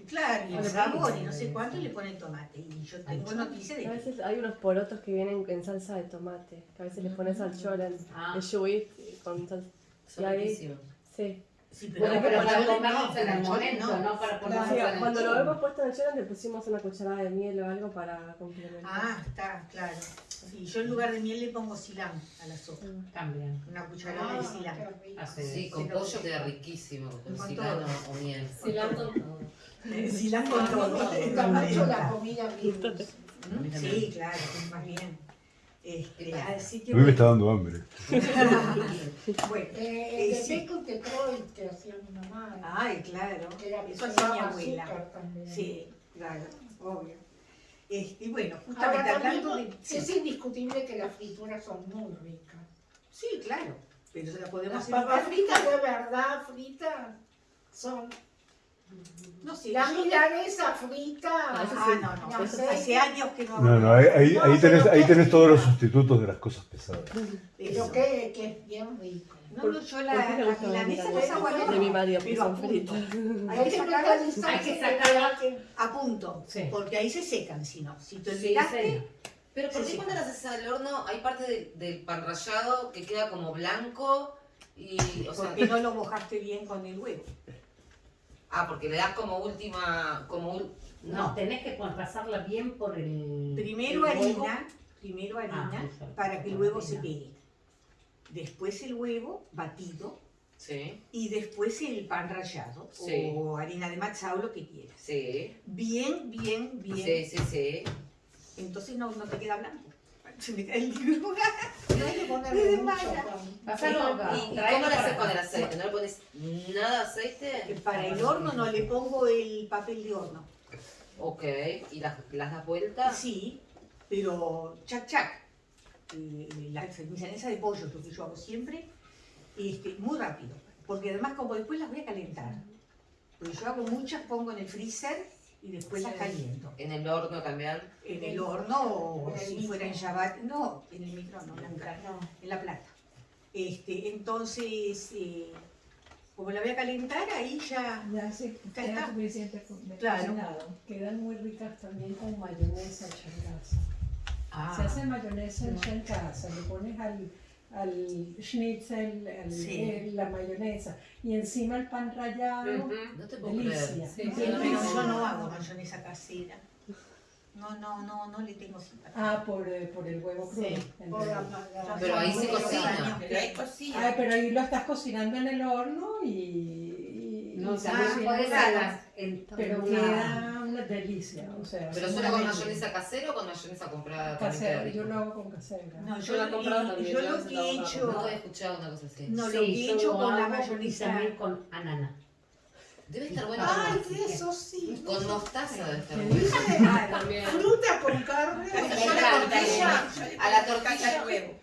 Claro, y el sabor y no sé cuánto y le ponen tomate. Y yo tengo Ancho. noticia de A veces hay unos porotos que vienen en salsa de tomate, que a veces les pones al cholen, Ah. el shuit con salsa. Son Y ahí-. Sí. Sí, Bueno, que pero para no, en el pero momento, no. no para ponerlos Sí, en el cuando lo chorro. hemos puesto en el cholen le pusimos una cucharada de miel o algo para complementar. Ah, está, claro. Sí, yo en lugar de miel le pongo silán a la sopa. También. Una cucharada de Ah, silán. qué rico. Hace- Sí, con pollo queda riquísimo. Con Con cilantro o miel. Eh, Silán con todo. Me gusta mucho la comida bien. Sí, claro, más bien. Este, así que A mí me está dando hambre. *laughs* bueno. Eh, de sí. Beco Detroit que hacía mi mamá. Ay, claro. que era Eso que hacía mi abuela. Sí, claro, obvio. Este, y bueno, Ahora justamente también hablando de. Sí, es indiscutible que las frituras son muy ricas. sí, claro. Pero se la podemos Las hacer. papas fritas de verdad fritas son. No sé, La milanesa frita. Ah, no, no. no hace años que no. No, no, ahí, ahí, ahí tenés, ahí tenés todos los sustitutos de las cosas pesadas. Pero que, que es bien rico. No, no, yo la, ¿Por qué te la gusta la milanesa hago al De mi marido, pero a punto. Hay que hay que a punto, Sí. porque ahí se secan, si no. Si te olvidaste. Pero ¿por qué cuando las haces al horno hay parte del, del pan rallado que queda como blanco y, o sea, porque no lo mojaste bien con el huevo. Ah, porque le das como última, como ul- No, tenés que pasarla bien por el. Primero el huevo. harina, primero harina, Ah, eso. para que el huevo se Harina. pegue. Después el huevo batido Sí, y después el pan rallado Sí. o harina de matzao, lo que quieras. sí, Bien, bien, bien. sí, sí, sí. Entonces no, no te queda blanco. Se me cae el libro. No hay que ponerle mucho acá. ¿Y, y cómo lo haces con el aceite? ¿No le pones nada de aceite? Para el horno no le pongo el papel de horno. Ok, ¿y las, las das vuelta? Sí, pero chac chac. Eh, La milanesa de pollo, lo que yo hago siempre, este, muy rápido. Porque además como después las voy a calentar. Porque yo hago muchas, pongo en el freezer y después las caliento. En el horno también. En el horno o si micro. fuera en Shabbat. No, en el micro no, en la plata. Este, entonces, eh, como la voy a calentar, ahí ya... Ya está. suficiente de Claro. Quedan muy ricas también con mayonesa hecha en casa. Ah, Se hace mayonesa hecha en casa, le pones al, al schnitzel al- Sí. la mayonesa y encima el pan rallado. Ujú. No te puedo Delicia. creer. Sí, No sí, tiene pero no, no hago mayonesa casera. No, no, no, no le tengo simpatía. Ah, por, eh, por el huevo crudo. Sí. Por la, la- Pero ahí se cocina. años Pero ahí que- cocina. Ay, pero ahí lo estás cocinando en el horno y. y- No, y se también cocina en Pero queda una delicia. O sea, ¿Pero solo con mayonesa casera o con mayonesa comprada? también Casera, rico? yo lo hago con casera. No, Yo yo, la he comprado y- también, yo lo que la he hecho, No he escuchado una cosa así. no, Sí, lo que he yo hecho con la hago y mayonesa, también con anana. Debe estar bueno Ay, con, eso sí. con mostaza. Debe estar ¿Qué bueno. Claro. *laughs* También. Fruta con carne. Yo la tortilla, a la tortilla al huevo.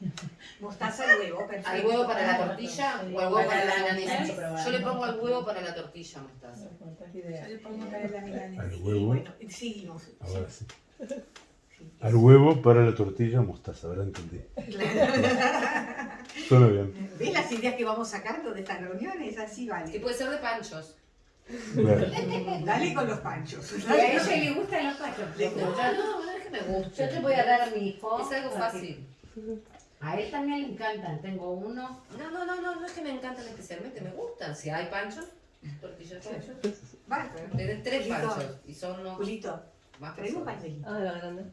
mostaza al huevo, perfecto. ¿Al huevo para la tortilla o al huevo para la milanesa? Yo le pongo al huevo para la tortilla mostaza. Yo le pongo para la milanesa. Al huevo. bueno, seguimos. Ahora sí. Al huevo para la tortilla mostaza, ahora entendí. Suena bien. ¿Ves las ideas que vamos sacando de estas reuniones? Así Que vale. puede ser de panchos. Dale con los panchos. Y a ella le gustan los pachos. Le gusta. No, no es que me guste. Yo te voy a dar a mi hijo. Es algo fácil. A él también le encantan. Tengo uno. No, no, no, no, no es que me encantan especialmente, me gustan. Si hay panchos, tortilla de panchos. Basta. Tienen tres panchos y son unos Julito, más un pañuelito. Ah, la grande.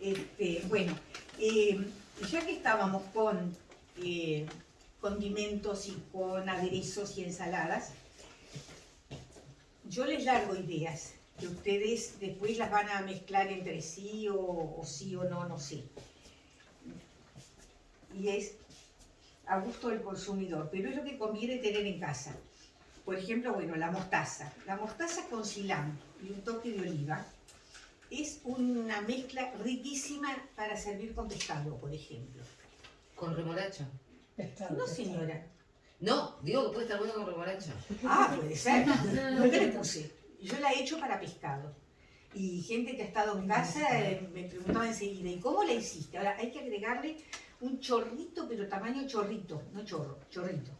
Este, bueno, eh, ya que estábamos con eh, condimentos y con aderezos y ensaladas, yo les largo ideas que ustedes después las van a mezclar entre sí o, o sí o no, no sé. Y es a gusto del consumidor, pero es lo que conviene tener en casa. Por ejemplo, bueno, la mostaza. La mostaza con cilantro y un toque de oliva es una mezcla riquísima para servir con pescado, por ejemplo. Con remolacha. No, señora. No, digo que puede estar bueno con remolacha. Ah, puede ser. *laughs* Nunca le puse. Yo la he hecho para pescado. Y gente que ha estado en casa eh, me preguntaba enseguida, ¿y cómo la hiciste? Ahora hay que agregarle un chorrito, pero tamaño chorrito, no chorro, chorrito,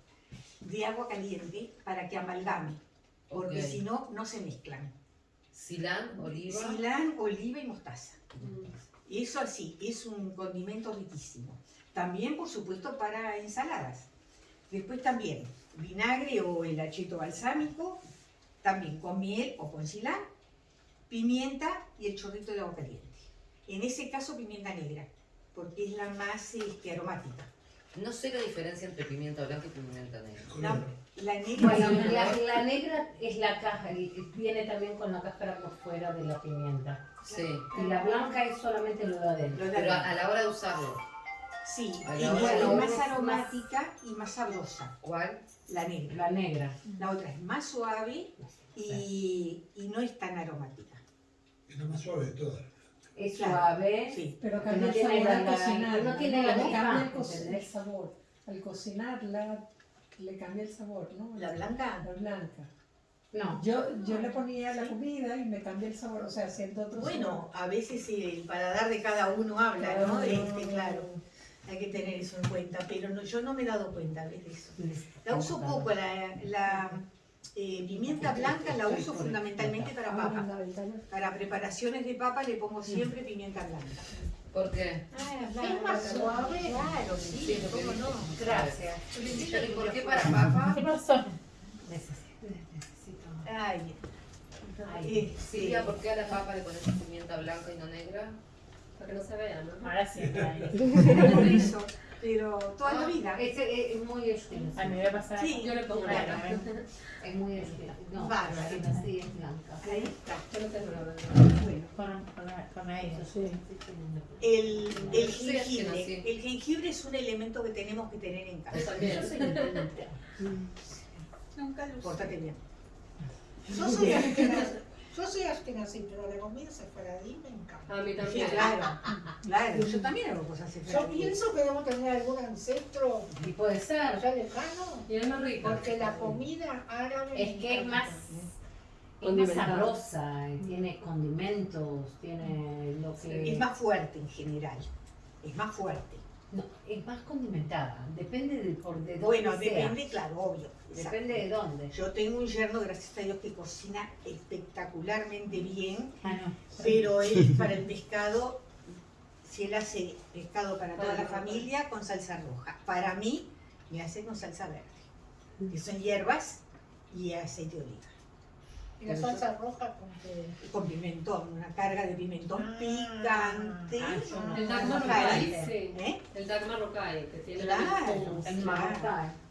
de agua caliente para que amalgame. Porque si no, no se mezclan. Silán, oliva. Cilán, oliva y mostaza. Eso así, es un condimento riquísimo. También, por supuesto, para ensaladas. Después también, vinagre o el acheto balsámico, también con miel o con cilán, pimienta y el chorrito de agua caliente. En ese caso, pimienta negra, porque es la más este, aromática. No sé la diferencia entre pimienta blanca y pimienta negra. La, la negra Bueno, es la, la negra es la caja viene también con la cáscara por fuera de la pimienta. Sí. Y la blanca es solamente lo de adentro. Pero a la hora de usarlo, Sí, a es, más aromática y más sabrosa, ¿cuál? la negra. La negra. La otra es más suave y, y no es tan aromática. Es la más suave de todas. Es Claro. suave. Sí. Pero Que cambia no el tiene sabor la- al la- cocinar. no tiene la cambia el, co- el sabor. Al cocinarla, le cambia el sabor, ¿no? La blanca. La blanca. No. Yo, yo le ponía la comida y me cambia el sabor, o sea, siento otro Bueno, a veces el paladar de cada uno habla, ¿no? sabor. Este, claro, hay que tener eso en cuenta, pero no, yo no me he dado cuenta de eso. La uso poco, la, la, eh, pimienta blanca la uso fundamentalmente para Ah, papa. Para preparaciones de papa le pongo siempre pimienta blanca. ¿Por qué? Es más suave. Claro, sí, Sí, cómo no. Gracias. ¿y por qué para papa? ¿Qué pasó? Necesito. Ay, Ay, Silvia, ¿por qué a la papa le pones pimienta blanca y no negra? Para que no se vea, ¿no? Ahora sí. por *laughs* eso, pero toda la vida. Es, es, es muy extenso. A mí me pasa. Sí. Yo le pongo Claro. negra. Es muy extenso. No, Bárbaro. sí, sí, es blanca. Ahí está. Yo no tengo. Bueno, Con Panadería. Eso sí. El, el soy jengibre. El jengibre es un elemento que tenemos que tener en Yo casa. también. Nunca lo usé. Pórtate bien. Yo soy *laughs* asquenazí, yo soy asquenazí, pero la comida sefaradí me encanta. A mí Sí, también. claro. *laughs* Claro, yo también hago cosas Yo diferentes. pienso que debemos tener algún ancestro Y puede ser. allá lejano, Y es más rico. porque la comida árabe Es que es más, es más sabrosa, y tiene condimentos, tiene lo que... Es más fuerte en general. Es más fuerte. No, es más condimentada, depende de, por, de dónde Bueno, sea. depende, claro, obvio. exacto. Depende de dónde. Yo tengo un yerno, gracias a Dios, que cocina espectacularmente bien, Ah, no. pero él para el pescado, si él hace pescado para toda la familia, con salsa roja. Para mí, me hace con salsa verde, que son hierbas y aceite de oliva. Y la salsa roja con que... Con pimentón, una carga de pimentón Ah. picante. Ah, no. El Con Dag Mordecai, Marrocaí, sí. ¿eh? El Dag Marrocaí, que tiene Claro. hummus. El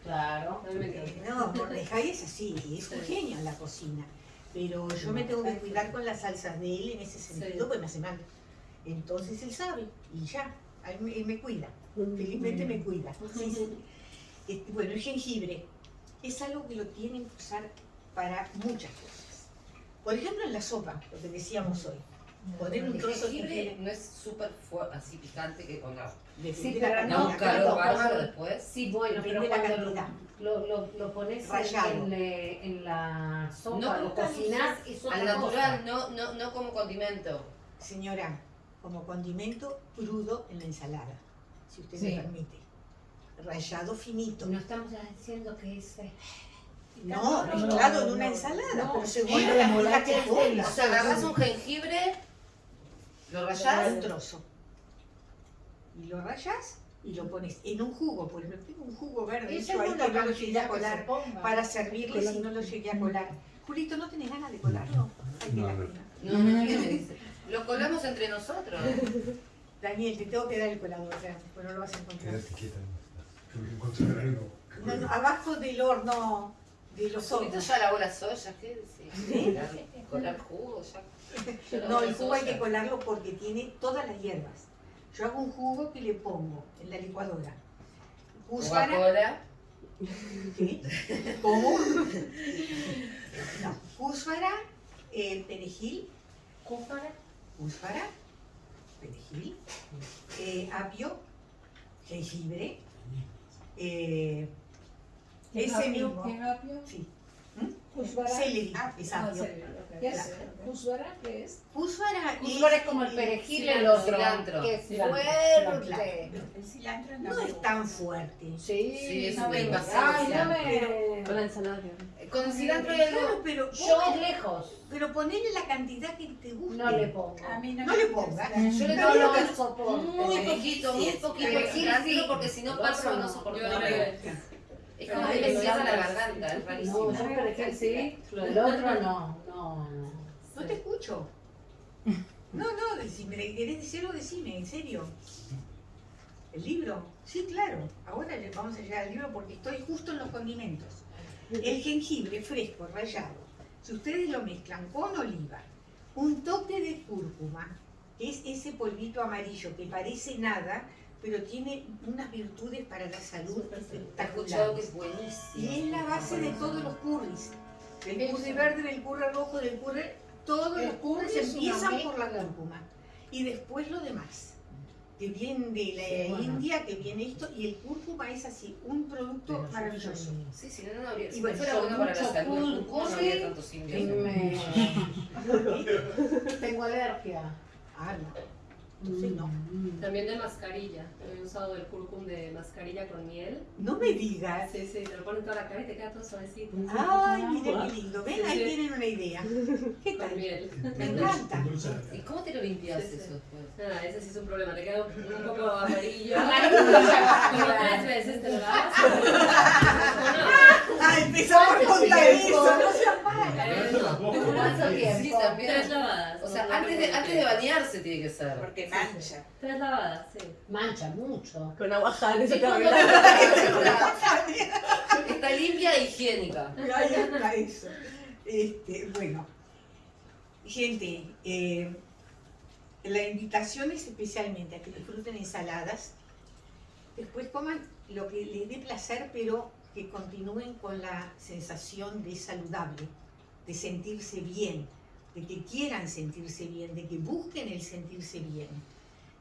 claro. Me encanta. No, Mordecai es así, es un Sí. genio en la cocina. Pero yo me tengo que cuidar con las salsas de él en ese sentido, Sí. porque me hace mal. Entonces él sabe, y ya, él me, él me cuida. Felizmente me cuida. Sí, sí. Este, bueno, el jengibre es algo que lo tienen que usar para muchas cosas. Por ejemplo, en la sopa, lo que decíamos hoy. Poner un trozo de jengibre no es súper así picante que pongamos. depende Sí, pero cantidad. un calor no, bárbaro no. después. Sí, bueno, Depende pero de la cuando cantidad. lo, lo, lo pones en, Rallado. en, la sopa, No lo y es Al otra natural, no, no, no como condimento. Señora, como condimento crudo en la ensalada, si usted Sí. me permite. Rallado finito. No estamos estando que es... No, No, mezclado no, en una ensalada, No, pero según la cantidad que pongas. O sea, agarras un jengibre, lo rallás, un trozo. Y lo rayas y lo pones en un jugo. Por ejemplo, tengo un jugo verde Esa hecho es ahí que no lo llegué a colar para servirle si no lo llegué a colar. Julito, ¿no tenés ganas de colarlo? Ay, No, no. no. *laughs* Lo colamos entre nosotros. Daniel, te tengo que dar el colador, ya, pues no lo vas a encontrar. Quédate quieta. Tengo que encontrar algo. No, no, abajo del horno de los hornos. ya lavó la soya, ¿qué decís? Colar, colar jugo, ya. No, el jugo hay que colarlo porque tiene todas las hierbas. Yo hago un jugo que le pongo en la licuadora. ¿qué? ¿Cómo? No, cúsara, el perejil, ¿Cúpara? cúsara, perejil, eh, apio, jengibre, eh, ¿Qué ese apio? mismo, ¿Qué apio? sí, celery, Ah, es apio. ¿Qué es? Claro. ¿Kuzbara qué es? Es como el perejil el cilantro, otro, cilantro. es Cilantro, fuerte. El cilantro no, es tan fuerte. Sí, Sí, es no cilantro. Con la ensalada. Con cilantro y algo. pero, Yo ponle- lejos, pero ponele la cantidad que te guste. no le pongo. A mí no, No le pongas. Yo le soporto. muy poquito, muy poquito sí, de sí, cilantro porque si no Lo paso no. soporto. Yo. Es como que cierra la garganta, es No, rarísimo. yo perejil sí, el otro no, no, no. No te escucho. *laughs* No, no, si me querés decirlo, decime, en serio. ¿El libro? Sí, claro. Ahora le vamos a llegar al libro porque estoy justo en los condimentos. El jengibre fresco, rallado. Si ustedes lo mezclan con oliva, un toque de cúrcuma, que es ese polvito amarillo que parece nada, pero tiene unas virtudes para la salud espectaculares. es buenísimo. Y es la base de todos los curries. Del curry verde, del curry rojo, del curry... Todos El los curries empiezan por la cúrcuma. Y después lo demás. Que viene de la Sí, bueno. India, que viene esto, y el cúrcuma es así, un producto Pero maravilloso. Sí, si no, no habría. Y bueno, no fuera bueno para la salud, el no habría tantos y indios. me... *laughs* Tengo alergia. Ah, no. Entonces no. Mm. También de mascarilla. He usado el curcum de mascarilla con miel. No me digas. Sí, sí, te lo ponen toda la cara y te queda todo suavecito. Ay, mira qué lindo. Ven, Sí, ahí sí. tienen una idea. *laughs* ¿Qué Con tal? miel. Me encanta. ¿Y cómo te lo limpias Sí, sí. eso después? Ah, ese sí es un problema. Te queda un *laughs* poco amarillo. Amarilla. Como tres veces te lo lavas. *laughs* Ah, empezamos por contar eso. No seas mala. ¿Cuánto Sí, tiempo? también. Tres lavadas. O sea, No, antes de, no, antes de bañarse tiene que ser. Porque mancha. Tres lavadas, sí. Mancha mucho. Con agua jane se te. *laughs* Está limpia e higiénica. Ahí está eso. Este, bueno, gente, eh, la invitación es especialmente a que disfruten ensaladas, después coman lo que les dé placer, pero que continúen con la sensación de saludable, de sentirse bien, de que quieran sentirse bien, de que busquen el sentirse bien.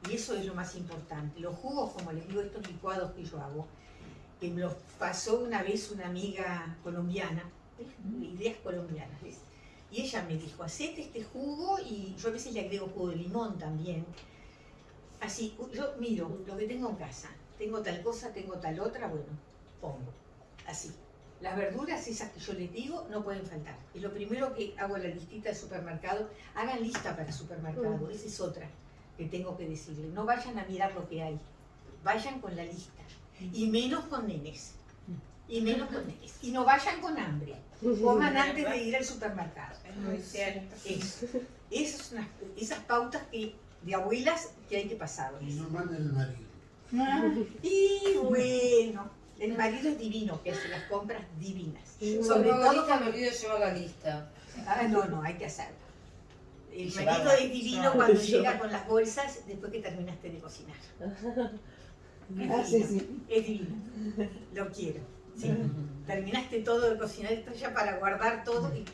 Y eso es lo más importante. Los jugos, como les digo, estos licuados que yo hago, que me los pasó una vez una amiga colombiana, ideas colombianas, ¿ves? Y ella me dijo, hacete este jugo y yo a veces le agrego jugo de limón también. Así, yo miro lo que tengo en casa. Tengo tal cosa, tengo tal otra, bueno, pongo. Así. Las verduras, esas que yo les digo, no pueden faltar. Y lo primero que hago en la listita del supermercado, hagan lista para el supermercado. Esa es otra que tengo que decirle. No vayan a mirar lo que hay. Vayan con la lista. Y menos con nenes. Y menos con nenes. Y no vayan con hambre. Coman antes de ir al supermercado. Es muy cierto. Eso. Esas, son las- esas pautas que, de abuelas que hay que pasar. Y no manden el marido. Y *laughs* bueno, el marido es divino, que hace las compras divinas. Sobre Sobre todo cuando... olvido de llevar la lista. Ah, no, no, hay que hacerlo. El Y marido es divino cuando *laughs* llega con las bolsas después que terminaste de cocinar. Es *laughs* Ah, sí, divino, sí. es divino. Lo quiero. Sí. Terminaste todo de cocinar, estás ya para guardar todo y...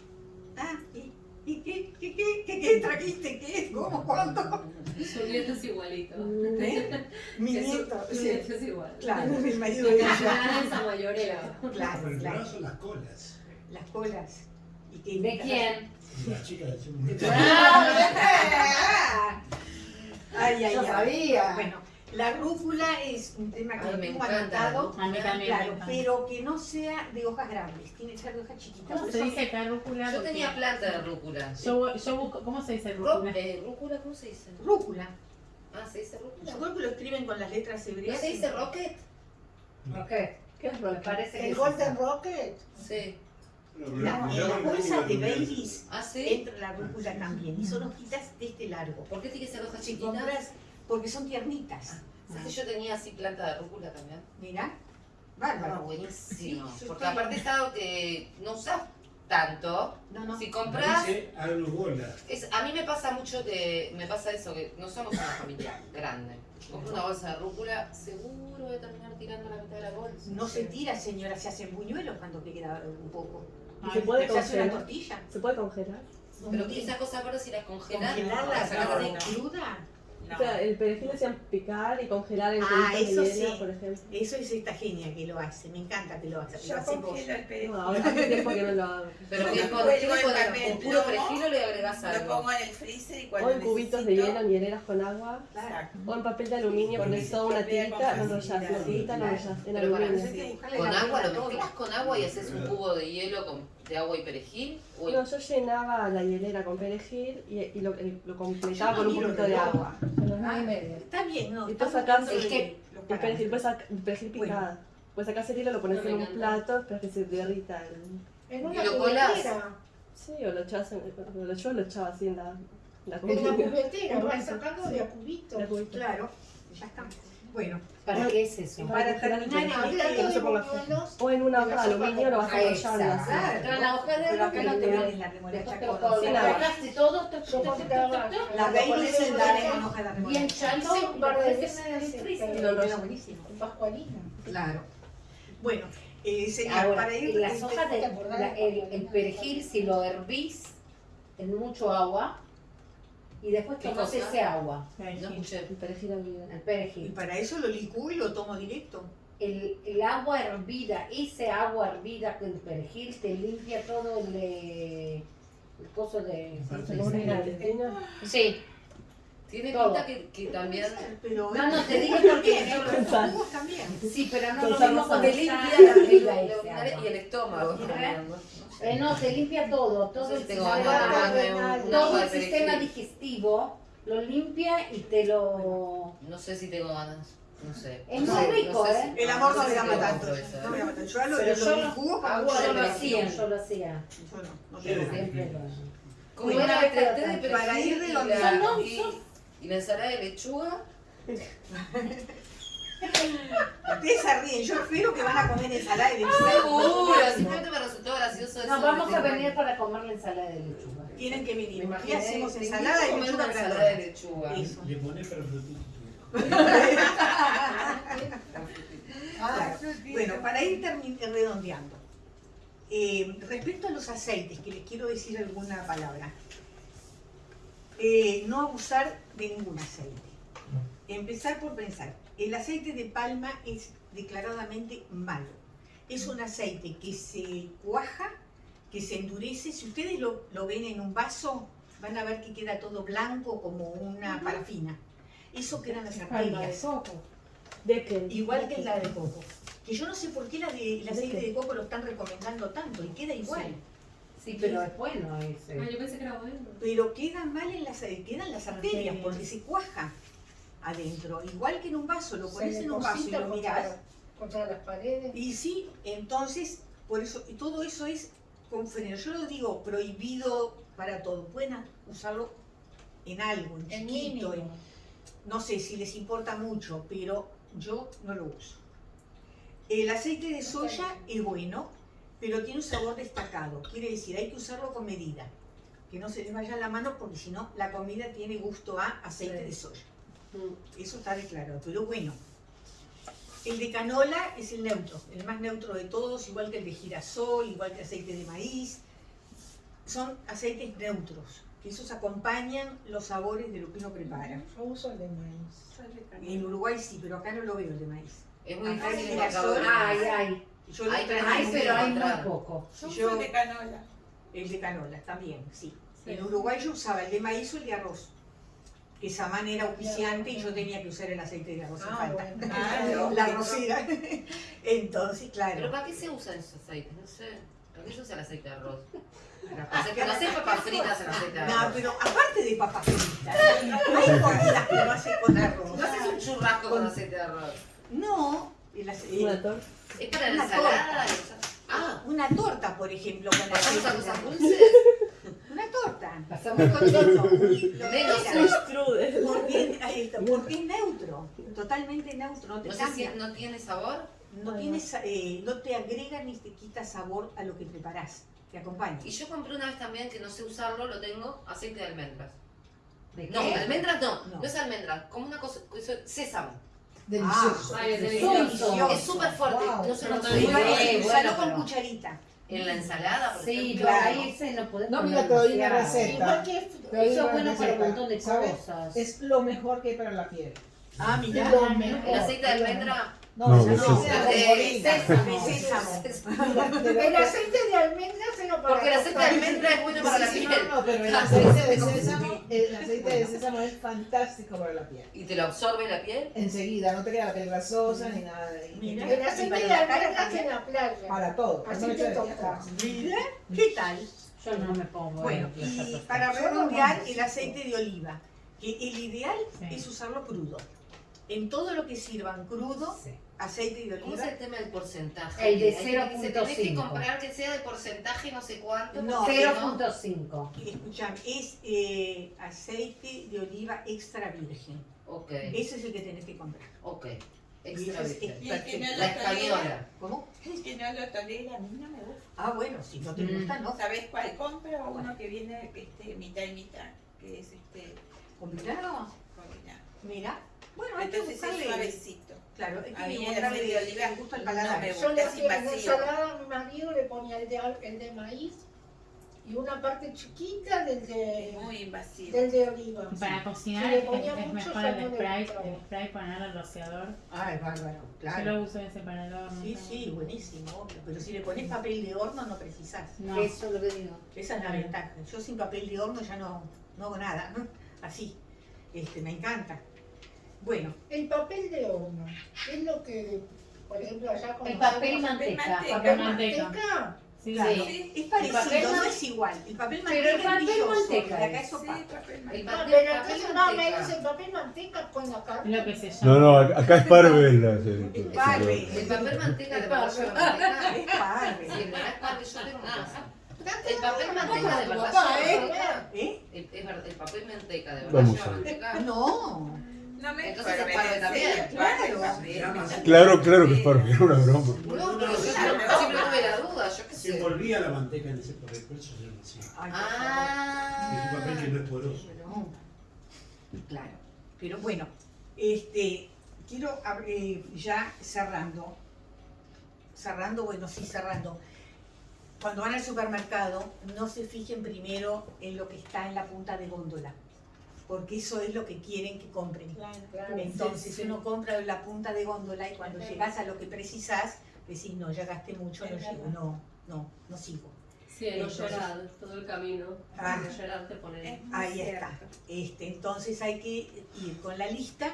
Ah, ¿y, y qué, qué, qué, qué, qué trajiste? ¿Qué? ¿Cómo? ¿Cuánto? Su nieto es igualito. ¿Eh? Mi Que nieto. Su sí. nieto es igual. Claro, el marido de ella. Esa mayorera. Claro, Pero el claro. son las colas. Las colas. ¿Y qué ¿De quién? Y las chicas de Ah, *laughs* Ay, ay, Yo ay. sabía. Bueno, la rúcula es un tema que Ay, me tengo anotado, claro, pero que no sea de hojas grandes, tiene que ser de hojas chiquitas. ¿Cómo se dice acá rúcula? Yo tenía planta de rúcula. Yo, yo busco, ¿cómo se dice rúcula? eh, ¿Rúcula? ¿Cómo se dice? Rúcula. Ah, ¿se dice rúcula? Yo creo que lo escriben con las letras ¿No hebreas. se dice rocket? ¿Qué? ¿Qué es Me roca? parece que El Golden. Rocket. Sí. La- en las bolsas de babies ¿Ah, sí? entra la rúcula también, y son hojitas de este largo. ¿Por qué tiene que ser hojas Si chiquitas? Porque son tiernitas. ¿Sabes que yo tenía así planta de rúcula también? Mirá, Ah, bárbaro. buenísimo. Sí, Porque estoy- aparte es algo que no usas tanto. No, no. Si compras, es, a mí me pasa mucho que me pasa eso, que no somos una familia grande. Compro una bolsa de rúcula, seguro voy a terminar tirando la mitad de la bolsa. No se tira, señora, se hacen buñuelos cuando te queda un poco. ¿Y se puede se hace una congelar? tortilla. ¿Se puede congelar? Pero que esa cosa ahora si la congelas, Congelarla, la sacas de cruda. O sea, el perejil decían picar y congelar en Ah, eso de hielo, sí. por ejemplo. Eso es esta genia que lo hace, me encanta que lo hace. Lo Yo congelo el perejil. No, ahora hace tiempo que no lo hago. *laughs* Pero que lo con, ¿Con puro perejil le agregas Lo algo? pongo en el freezer y cuando O en cubitos de hielo, en hieleras con agua. Claro. O en papel de aluminio, pones toda una tirita, con lo enrollas, facilidad. una tirita, lo Claro. enrollas en aluminio. ¿Con la agua? ¿Lo mezclas con agua y haces un cubo de hielo con, de agua y perejil? ¿O No, yo llenaba la hielera con perejil y, y lo, y lo completaba con un poquito de agua. A las nueve y media. Está bien, no. Y tú sacás el que- El perejil, sacar el perejil Bueno. picada. Puedes sacar el hilo, lo pones No, en un plato, esperas que se derrita. El... En Y una lo colás. cubetera. Sí, o lo echabas en, lo, yo lo echaba así en la, en la En la cubetera, *laughs* vas sacando de a cubitos. Claro, ya está. Bueno, ¿Para qué es eso? para terminar no de buñuelos, O en una hoja de aluminio lo vas está. así. Claro. Pero la hoja de acá no te aluminio. pones la remolacha con y todo, La baby se en da la- en hoja de remolacha. en el en el freezer. Y freezer. lo queda buenísimo. Pascualina. Claro. Bueno, eh, señor, Ahora, para ir... las hojas de el perejil, si lo hervís en mucho agua y después ¿Qué tomás cosa? ese agua, No escuché. El perejil hervido. el Y perejil. para eso lo licúo y lo tomo directo. El, el agua hervida, ese agua hervida con el perejil te limpia todo el, eh, el coso de... Sí, Tiene Todo. pinta que, que también... Pero No, no, te digo También, porque... Los jugos también. Sí, pero no lo mismo el limpia la, y el estómago. ¿Eh? ¿no? Sé. Eh, limpia todo, todo el sistema- de una todo el de sistema digestivo lo limpia y te lo... No sé si tengo ganas. No sé. Es No muy rico, no sé ¿eh? El amor no lo tanto. compro eso, No me llama tanto. Yo lo, yo de lo de hacía, yo lo hacía. Yo no, no Sí, tengo sí. ganas. Siempre lo hago. ¿Cómo Bueno, era pero el té de tan- perejil para ir No, y- la ensalada de lechuga? *laughs* Ustedes se ríen, yo espero que van a comer ensalada de lechuga. Seguro, simplemente me resultó gracioso eso. No, vamos de a venir para comer la ensalada de lechuga. Tienen que Me venir. Aquí hacemos ensalada comer lechuga una ensalada de lechuga. Le pones. Ah, Bueno, para ir redondeando. eh, respecto a los aceites, que les quiero decir alguna palabra. Eh, no abusar de ningún aceite. Empezar por pensar, el aceite de palma es declaradamente malo. Es un aceite que se cuaja, que se endurece. Si ustedes lo, lo ven en un vaso, van a ver que queda todo blanco como una parafina. Eso quedan las Palma de arterias. ¿De qué? Igual que la de coco. Que yo no sé por qué la de, el aceite de coco lo están recomendando tanto y queda igual. Sí, pero es bueno ese. Ah, yo pensé que era bueno. Pero queda mal en las, quedan las arterias porque se cuaja adentro. Igual que en un vaso, lo pones en un vaso y lo mirás. contra, contra las paredes. Y sí, entonces, por eso, y todo eso es con freno. Yo lo digo prohibido para todo. Pueden usarlo en algo, en En chiquito, en- no sé si les importa mucho, pero yo no lo uso. El aceite de soya es bueno, pero tiene un sabor destacado. Quiere decir, hay que usarlo con medida. Que no se les vaya la mano porque si no, la comida tiene gusto a aceite de soya. Eso está declarado. Pero bueno, el de canola es el neutro, el más neutro de todos, igual que el de girasol, igual que aceite de maíz. Son aceites neutros, que esos acompañan los sabores de lo que uno prepara. Yo uso el de maíz. En Uruguay sí, pero acá no lo veo el de maíz. Es muy Acá difícil el encontrarlo. girasol, Ay, ay. Yo lo Hay pero hay muy poco. Yo Yo- de canola. El de canola también, sí. Sí. En Uruguay yo usaba el de maíz o el de arroz. Que Samán era auspiciante y yo tenía que usar el aceite de arroz Ah, falta. bueno. *laughs* Ah, La arrocera. *laughs* Entonces, Pero claro. ¿para qué se usan esos aceites? No sé. ¿Para qué se usa el aceite de arroz? Para hacer, para hacer papas fritas en aceite de No, arroz. pero aparte de papas fritas, hay comidas que no hace con arroz. No haces un churrasco con aceite de arroz. No, ace- Una torta. Es para la ensalada. Ah, una torta, por ejemplo, con ¿pasamos a aceite de cosas arroz. dulces? *laughs* Una torta. Pasamos Un cochino. Lo Menos que el- Strudel. Porque, es neutro, totalmente neutro, no te No sé si cambia. no tiene sabor. No, tienes, eh, no te agrega ni te quita sabor a lo que preparás, te acompaña. Y yo compré una vez también que no sé usarlo, lo tengo, aceite de almendras. ¿De No, almendras no, No. no, es almendras, como una cosa, cosa- sésamo. Delicioso. Ay, es Delicioso. Es súper fuerte, Wow. no se es- Usalo bueno, con pero- cucharita. en la ensalada, por Sí, ejemplo. pero Claro. ahí se no puede No, mira, te doy una receta. Igual que Eso es bueno para un montón de ¿Sabes? cosas. Es lo mejor que hay para la piel. Ah, mira. lo mejor. El aceite de almendra, No, No, es- de es sésamo. El aceite de almendras se lo para Porque el aceite de almendra es bueno para la piel. No, pero el aceite de sésamo, el aceite de sésamo es fantástico para la piel. Y te lo absorbe la piel. Enseguida, no te queda la piel grasosa ni nada de Mira. El aceite de almendras también. en la playa. Para todo. Así te toca. Mira, ¿qué tal? Yo no me pongo. Bueno, en y para redondear el aceite de oliva, que el ideal es usarlo crudo. En todo lo que sirvan crudo, Aceite de ¿Cómo es el tema del porcentaje? El de Hay que- Se tenés que 0.5. comprar que sea de porcentaje no sé cuánto. No, porque si 0.5. Escuchame, es eh, aceite de oliva extra virgen. Ok, Ese es el que tenés que comprar. ok. Y Extra es- virgen. Y el que no La española. ¿Cómo? el que no lo tolera, a mí no me gusta. Ah, bueno, si no te Mm. gusta, no. ¿Sabes cuál compro? Uno que viene este, mitad y mitad, que es este Combinado. combinado. Mira. Bueno, hay que Entonces es buscarle. suavecito. Claro, A que mí encontrarle aceite de oliva el gusto al no paladar. me Yo le es hacía en ensalada a mi marido, le ponía el de, el de maíz y una parte chiquita del Es de, muy invasivo. del de oliva. Para cocinar Si le es, ponía es mucho, mejor ya el no spray, el spray poner al rociador. Ah, es bárbaro, Yo claro. lo uso ese para el horno. Sí, sí, buenísimo, obvio. Pero si le pones papel de horno no precisás. No. Eso es lo que digo. Esa es la ventaja. Yo sin papel de horno ya no, no hago nada. Así. Este, me encanta. Bueno, El papel de horno es lo que, por ejemplo, allá con El papel manteca. manteca. papel manteca. manteca. Sí, claro, sí. es El parecido, papel no es igual. El papel Pero manteca el papel es brilloso, manteca y acá es. es Sí, opaco. papel El manteca. Ah, papel, pero entonces no me dice papel manteca con la Es carne. lo que se llama. No, no, acá es parve el parve. *laughs* El papel manteca de El verdad papel. lleva manteca. Es parve. Sí, el yo tengo casa. El papel manteca de. El, el papel manteca de verdad. No. No me Entonces es en también. Claro. Claro, claro que es parve, era una broma. No, pero yo siempre siempre tuve la duda, yo qué Se envolvía la manteca en ese papel, por eso se llama así. Ay, por favor. Es un papel que Ah, no es poroso. Pero- Claro. Pero bueno, este, quiero eh, ya cerrando, cerrando, bueno, sí, cerrando. Cuando van al supermercado, no se fijen primero en lo que está en la punta de góndola, porque eso es lo que quieren que compren. Claro, Entonces sí, sí. uno compra la punta de góndola y cuando Sí. llegas a lo que precisás, decís, no, ya gasté mucho, no llego, no, no, no sigo. Sí, en Entonces- Oyeral, todo el camino. Ah. Te Ahí cierto. está. Este, entonces hay que ir con la lista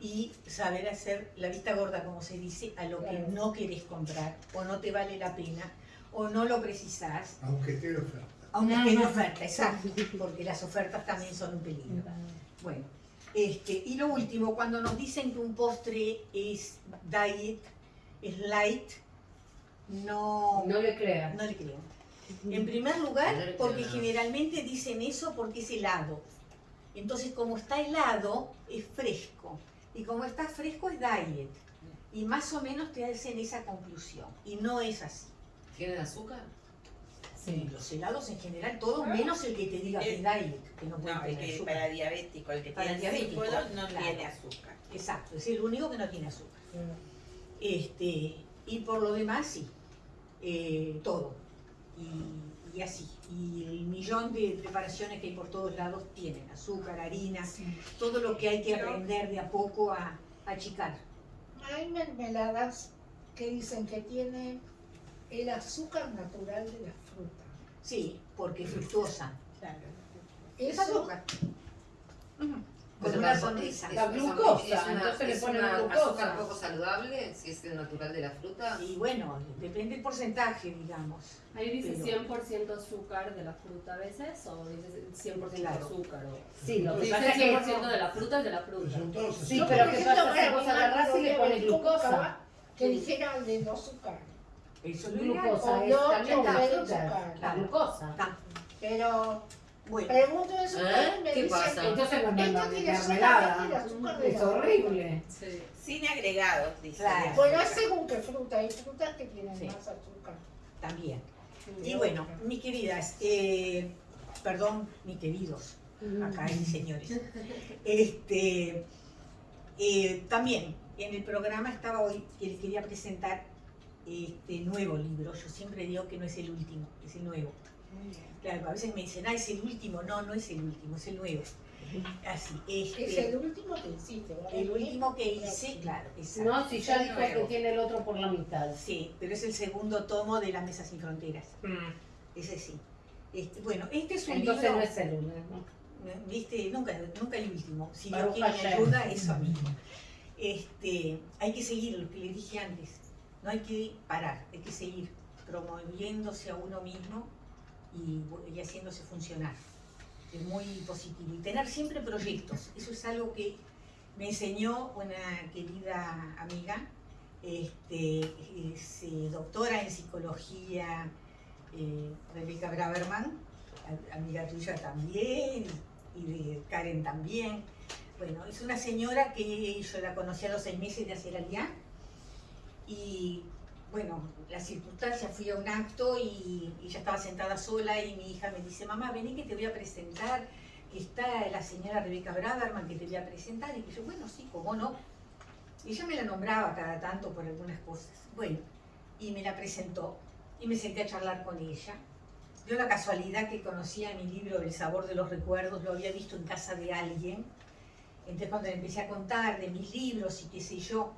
y saber hacer la vista gorda, como se dice, a lo que Claro. no querés comprar o no te vale la pena o no lo precisás, Aunque esté de oferta. Aunque en oferta, exacto, porque las ofertas también son un peligro. Bueno, este, y lo último, cuando nos dicen que un postre es diet, es light, no, No le creas. no le creo. En primer No lugar, porque generalmente dicen eso porque es helado. Entonces, como está helado, es fresco. Y como está fresco, es diet. Y más o menos te hacen esa conclusión. Y no es así. ¿Tienen azúcar? Los helados en general, todos menos el que te diga que es Eh, diet, que no puede No, el tener que azúcar. para diabético, el que Para tiene diabético, no claro. tiene azúcar. Exacto, es el único que no tiene azúcar. Este, y por lo demás, sí, eh, todo. Y, y así. Y el millón de preparaciones que hay por todos lados tienen azúcar, harina, todo lo que hay que Pero- aprender de a poco a, a achicar. Hay mermeladas que dicen que tienen el azúcar natural de la fruta. Sí, porque es fructuosa. Es Eso, azúcar. Con Pero una sonrisa. es- La es- glucosa, es una- entonces le es ponen una glucosa. azúcar poco saludable, si es el natural de la fruta. Y bueno, depende del porcentaje, digamos. Ahí dice Pero- 100% azúcar de la fruta a veces, o dice 100% Claro. azúcar. O... Sí, lo que Dice pasa es que... 100% de la fruta es de la fruta. son todos Sí, pero ¿qué pasa? para Vos agarrás y le pones glucosa. Que dijera de no azúcar. Eso es. Glucosa, es no también la azúcar, la glucosa. Está. Pero Bueno, pregunto eso ¿Eh? me ¿Qué dicen, pasa? Entonces no me Esto mandan mermelada. de Es horrible. Sí. Sin agregados, dice. Claro. Bueno, es según qué fruta. Hay frutas que tienen Sí. más azúcar. también. Y bueno, mis queridas, eh, perdón, mis queridos, acá hay señores. Este, eh, también en el programa estaba hoy que les quería presentar este nuevo libro. Yo siempre digo que no es el último, es el nuevo. Claro, a veces me dicen, ah, es el último. No, no es el último, es el nuevo. Así, Es este, el último que hiciste, ¿verdad? el último que hice, claro, exacto. No, si ya dijo que tiene el otro por la mitad. Sí, pero es el segundo tomo de La Mesa Sin Fronteras. Ese sí. Este, bueno, este es un Entonces libro... no es el único. ¿Viste? Nunca, nunca el último. Si Baruch Dios quiere me Hashem. ayuda, eso mismo. Este, hay que seguir lo que les dije antes. No hay que parar, hay que seguir promoviéndose a uno mismo y, haciéndose funcionar. Es muy positivo. Y tener siempre proyectos. Eso es algo que me enseñó una querida amiga, este, es eh, doctora en psicología, eh, Rebeca Braverman, amiga tuya también, y de Karen también. Bueno, es una señora que yo la conocí a los seis meses de hacer aliá y bueno, las circunstancias, fui a un acto y, y ella estaba sentada sola y mi hija me dice, mamá, vení que te voy a presentar, que está la señora Rebeca Braverman que te voy a presentar y yo, bueno, sí, cómo no. Y ella me la nombraba cada tanto por algunas cosas. Bueno, y me la presentó y me senté a charlar con ella. Dio la casualidad que conocía mi libro El sabor de los recuerdos, lo había visto en casa de alguien. Entonces cuando le empecé a contar de mis libros y qué sé yo,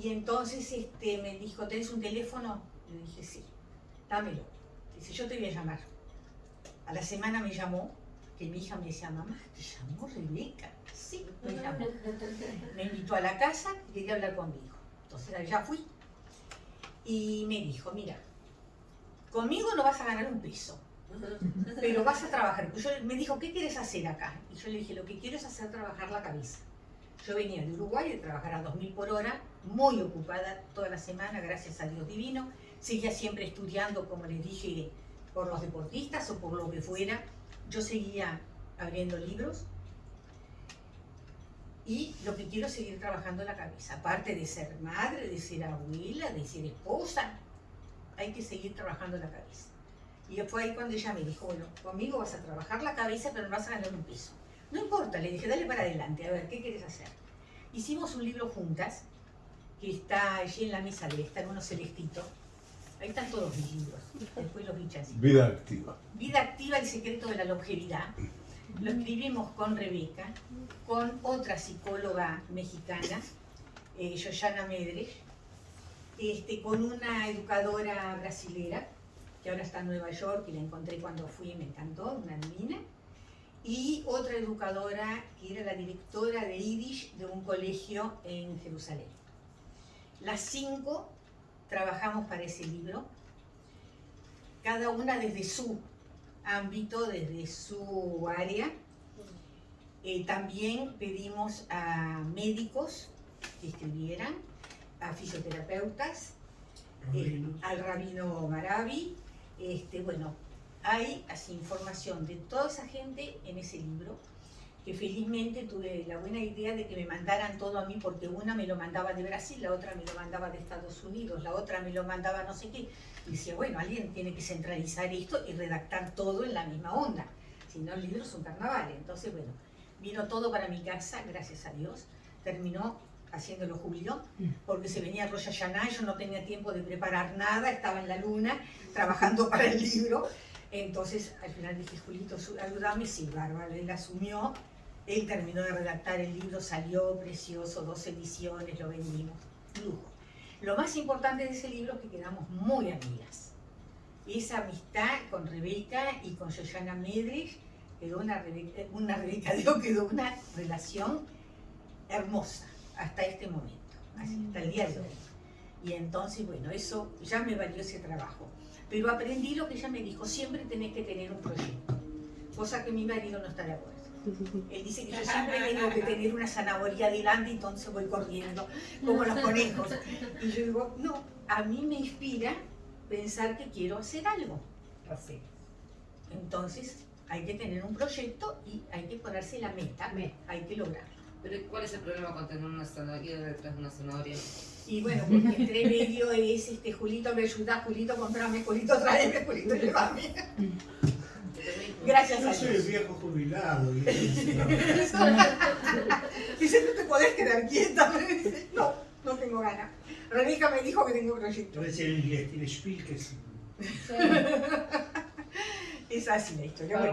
y entonces este, me dijo, ¿tenés un teléfono? Le dije, sí, dámelo. Dice, yo te voy a llamar. A la semana me llamó, que mi hija me decía, mamá, ¿te llamó Rebeca? Sí, me llamó. Me invitó a la casa y quería hablar conmigo. Entonces allá fui. Y me dijo, mira, conmigo no vas a ganar un peso, pero vas a trabajar. Yo, me dijo, ¿qué quieres hacer acá? Y yo le dije, lo que quiero es hacer trabajar la cabeza. Yo venía de Uruguay de trabajar a 2.000 por hora, muy ocupada toda la semana, gracias a Dios divino. Seguía siempre estudiando, como les dije, por los deportistas o por lo que fuera. Yo seguía abriendo libros. Y lo que quiero es seguir trabajando la cabeza. Aparte de ser madre, de ser abuela, de ser esposa, hay que seguir trabajando la cabeza. Y fue ahí cuando ella me dijo, bueno, conmigo vas a trabajar la cabeza, pero no vas a ganar un peso. No importa, le dije, dale para adelante, a ver, ¿qué quieres hacer? Hicimos un libro juntas, que está allí en la mesa de está en uno celestito. Ahí están todos mis libros, después los bichas. Vida activa. Vida activa, el secreto de la longevidad. Lo escribimos con Rebeca, con otra psicóloga mexicana, eh, Yoyana Medres, este, con una educadora brasilera, que ahora está en Nueva York y la encontré cuando fui y me encantó, una divina, y otra educadora que era la directora de Yiddish de un colegio en Jerusalén. Las cinco trabajamos para ese libro, cada una desde su ámbito, desde su área. Eh, también pedimos a médicos que escribieran, a fisioterapeutas, eh, al rabino Maravi. Este, bueno, hay así información de toda esa gente en ese libro, que felizmente tuve la buena idea de que me mandaran todo a mí, porque una me lo mandaba de Brasil, la otra me lo mandaba de Estados Unidos, la otra me lo mandaba no sé qué. Y decía, bueno, alguien tiene que centralizar esto y redactar todo en la misma onda. Si no, el libro es un carnaval. Entonces, bueno, vino todo para mi casa, gracias a Dios. Terminó haciéndolo Julio, porque se venía Rosh Hashanah yo no tenía tiempo de preparar nada, estaba en la luna trabajando para el libro. Entonces, al final dije, Julito, ayúdame, sí, bárbaro, él asumió, él terminó de redactar el libro, salió precioso, dos ediciones, lo vendimos, lujo. Lo más importante de ese libro es que quedamos muy amigas. Esa amistad con Rebeca y con Yoyana Medres quedó una Rebeca, una Rebeca, *laughs* digo, quedó una relación hermosa hasta este momento, así, hasta el día de hoy. Y entonces, bueno, eso ya me valió ese trabajo. Pero aprendí lo que ella me dijo, siempre tenés que tener un proyecto, cosa que mi marido no está de acuerdo. Él dice que yo siempre tengo que tener una zanahoria adelante, entonces voy corriendo, como los conejos. Y yo digo, no, a mí me inspira pensar que quiero hacer algo. Así. Entonces, hay que tener un proyecto y hay que ponerse la meta, hay que lograrlo. Pero ¿cuál es el problema con tener una zanahoria detrás de una zanahoria? Y bueno, porque entre medio es, este, Julito me ayuda, Julito comprame, Julito tráeme, Julito llévame. *laughs* Gracias Yo soy el viejo jubilado. y- *laughs* Dice, no te podés quedar quieta. Me dice, no, no tengo ganas. Rebeca me dijo que tengo proyecto. Parece el, el Spiel que es. *laughs* Es así la historia. Bueno.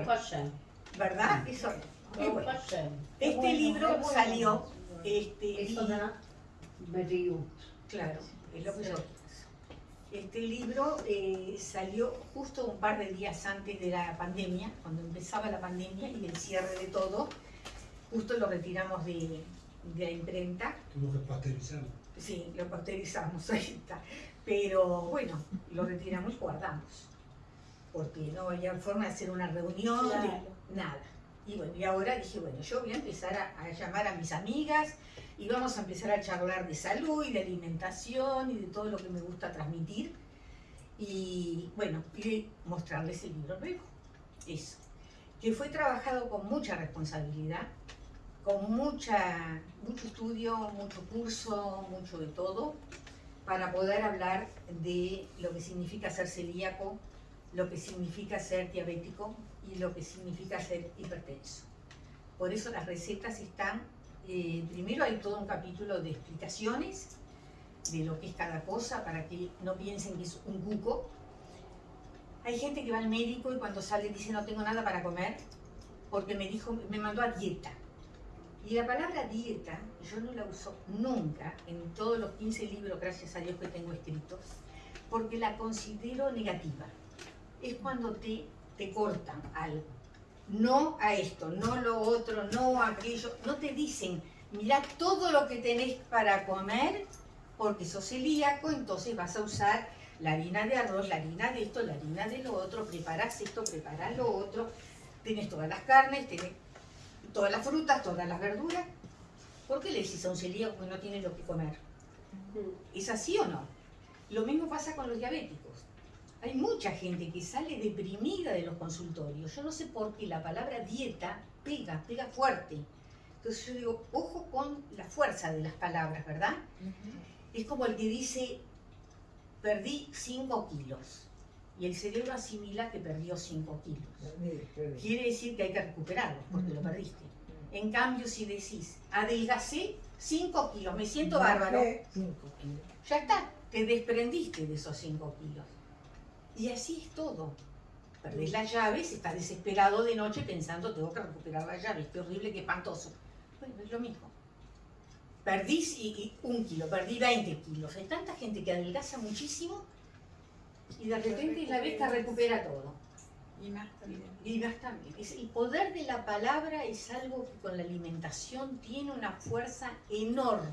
¿verdad? Eso. Bueno, este libro salió. Este, y-. Claro, es lo que yo. Este libro eh, salió justo un par de días antes de la pandemia, cuando empezaba la pandemia y el cierre de todo. Justo lo retiramos de, de la imprenta. Tuvo que pasteurizarlo. Sí, lo pasteurizamos, *laughs* ahí está. Pero bueno, lo retiramos y guardamos. Porque no había forma de hacer una reunión, de- nada. Y bueno, y ahora dije, bueno, yo voy a empezar a, a llamar a mis amigas y vamos a empezar a charlar de salud y de alimentación y de todo lo que me gusta transmitir. Y bueno, y mostrarles el libro nuevo. Eso. Que fue trabajado con mucha responsabilidad, con mucha, mucho estudio, mucho curso, mucho de todo, para poder hablar de lo que significa ser celíaco, lo que significa ser diabético y lo que significa ser hipertenso. Por eso las recetas están, eh, primero hay todo un capítulo de explicaciones de lo que es cada cosa, para que no piensen que es un cuco. Hay gente que va al médico y cuando sale dice no tengo nada para comer, porque me dijo, me mandó a dieta. Y la palabra dieta, yo no la uso nunca en todos los 15 libros, gracias a Dios que tengo escritos, porque la considero negativa. Es cuando te, te cortan algo. No a esto, no lo otro, no a aquello. No te dicen, mira todo lo que tenés para comer, porque sos celíaco, entonces vas a usar la harina de arroz, la harina de esto, la harina de lo otro, preparás esto, preparás lo otro, tenés todas las carnes, tenés todas las frutas, todas las verduras. ¿Por qué le decís a un celíaco que no tiene lo que comer? ¿Es así o no? Lo mismo pasa con los diabéticos. Hay mucha gente que sale deprimida de los consultorios. Yo no sé por qué la palabra dieta pega, pega fuerte. Entonces yo digo, ojo con la fuerza de las palabras, ¿verdad? Es como el que dice, perdí 5 kilos. Y el cerebro asimila que perdió 5 kilos. Quiere decir que hay que recuperarlos porque lo perdiste. En cambio, si decís, adelgacé 5 kilos, me siento bárbaro, cinco kilos. ya está, te desprendiste de esos 5 kilos. Y así es todo. Perdés las llaves, estás desesperado de noche pensando, tengo que recuperar las llaves, qué horrible, qué espantoso. Bueno, es lo mismo. Perdís y, y un kilo, perdí 20 kilos. Hay tanta gente que adelgaza muchísimo y de repente la vez que recupera todo. Y más también. Y más también. Es- el poder de la palabra es algo que con la alimentación tiene una fuerza enorme.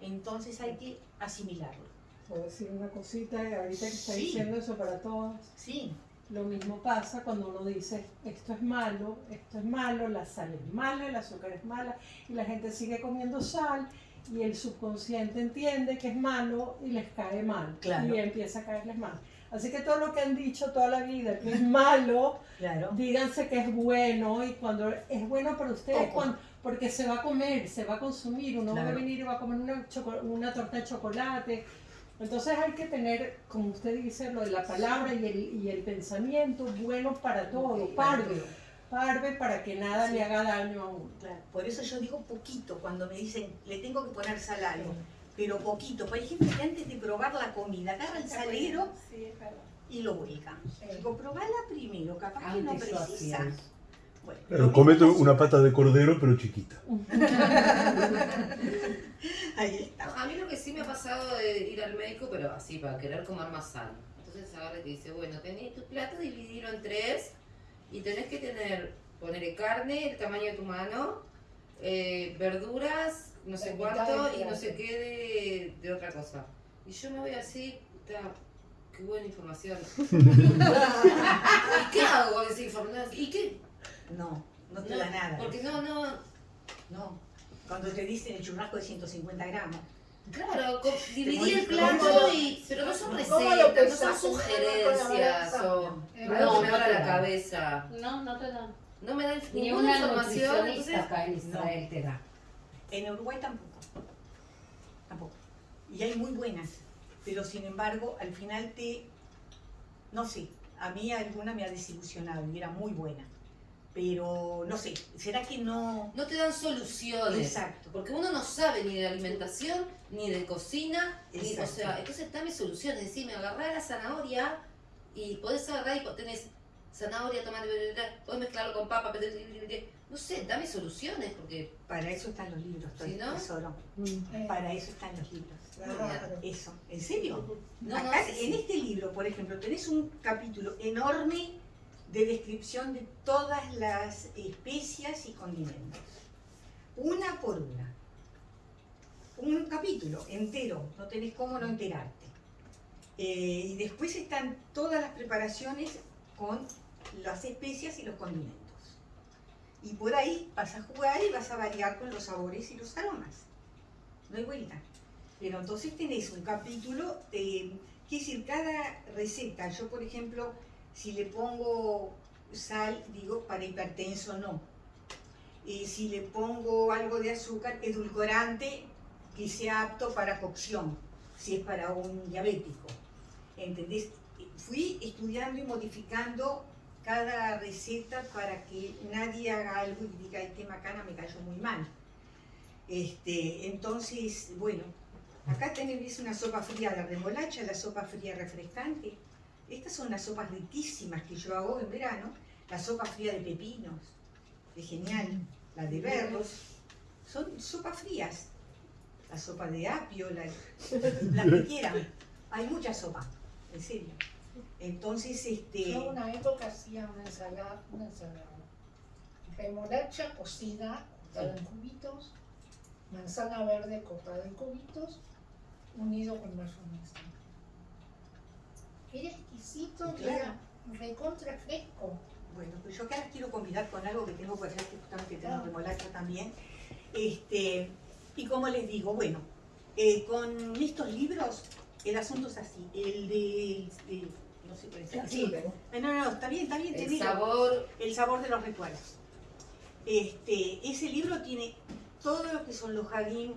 Entonces hay que asimilarlo. Puedo decir una cosita, ahorita que está Sí. diciendo eso para todas. Sí, Lo mismo pasa cuando uno dice, esto es malo, esto es malo, la sal es mala, el azúcar es mala, y la gente sigue comiendo sal, y el subconsciente entiende que es malo y les cae mal. Claro. Y empieza a caerles mal. Así que todo lo que han dicho toda la vida que es malo, claro. díganse que es bueno, y cuando es bueno para ustedes, Ojo. cuan- porque se va a comer, se va a consumir, uno va a Claro. venir y va a comer una, una torta de chocolate. Entonces hay que tener, como usted dice, lo de la palabra y el, y el pensamiento bueno para todo, parve, parve para que nada le haga daño a uno. Claro, Por eso yo digo poquito cuando me dicen, le tengo que poner sal a algo, pero poquito. Por ejemplo, que antes de probar la comida, agarra el salero Sí, y lo vuelca. Digo, probala primero, capaz que no Antes Bueno, mismo comete una pata de cordero, pero chiquita. *laughs* Ahí está. A mí lo que sí me ha pasado de ir al médico, pero así, para querer comer más sano. Entonces agarra y te dice, bueno, tenés tu plato, dividirlo en tres y tenés que tener, ponerle carne, el tamaño de tu mano, eh, verduras, no sé cuánto y no sé qué de, de otra cosa. Y yo me voy así, puta, qué buena información. *laughs* ¿Y qué hago con esa información? ¿Y qué? No, no te No, da nada. Porque no, no, No. Cuando te dicen el churrasco de 150 gramos. Claro, dividí el plato y. Pero no son ¿Cómo lo recetas, no son sugerencias pensás? o Eh, no, que me no abra te la da. cabeza. No, no te dan. No me dan Ni ninguna una información. Entonces, acá en Israel te da. En Uruguay tampoco. Tampoco. Y hay muy buenas. Pero sin embargo, al final te. No sé. A mí alguna me ha desilusionado y era muy buena. Pero no sé. ¿Será que no.? no te dan soluciones. Exacto. Porque uno no sabe ni de alimentación, ni de cocina, ni, o Exacto. sea, entonces dame soluciones. Decime, agarrá la zanahoria y podés agarrar y tenés zanahoria, tomate, podés mezclarlo con papa, no sé, dame soluciones, porque Para eso están los libros, ¿Sí, no? tesoro. Para eso están los libros. claro. Eso. ¿En serio? no, no, Acá, sí, sí. en este libro, por ejemplo, tenés un capítulo enorme de descripción de todas las especias y condimentos. Una por una. Un capítulo entero, no tenés cómo no enterarte. Eh, y después están todas las preparaciones con las especias y los condimentos. Y por ahí vas a jugar y vas a variar con los sabores y los aromas. No hay vuelta. Pero entonces tenés un capítulo, eh, quiere decir, cada receta, yo por ejemplo, si le pongo sal, digo para hipertenso no. Eh, si le pongo algo de azúcar, edulcorante que sea apto para cocción, si es para un diabético. ¿Entendés? Fui estudiando y modificando cada receta para que nadie haga algo y diga, este macana me cayó muy mal. Este, entonces, bueno, acá tenés una sopa fría de remolacha, la sopa fría refrescante. Estas son las sopas riquísimas que yo hago en verano. La sopa fría de pepinos, es genial. La de berros, son sopas frías. La sopa de apio, la, la que quieran. Hay mucha sopa, en serio. Entonces, este... Yo una época hacía una ensalada, una ensalada. Remolacha cocida, cortada en cubitos, manzana verde cortada en cubitos, unido con mayonesa. Era exquisito, Claro. era recontra fresco. Bueno, pues yo acá quiero convidar con algo que tengo por allá, que justamente tengo Ah. remolacha también. Este, y como les digo, bueno, eh, con estos libros, el asunto es así. El de. de- no sé cuál es. Sí, Sí. pero- Eh, No, no, no, está bien, está bien, el sabor, El sabor de los recuerdos. Este, ese libro tiene todo lo que son los jardín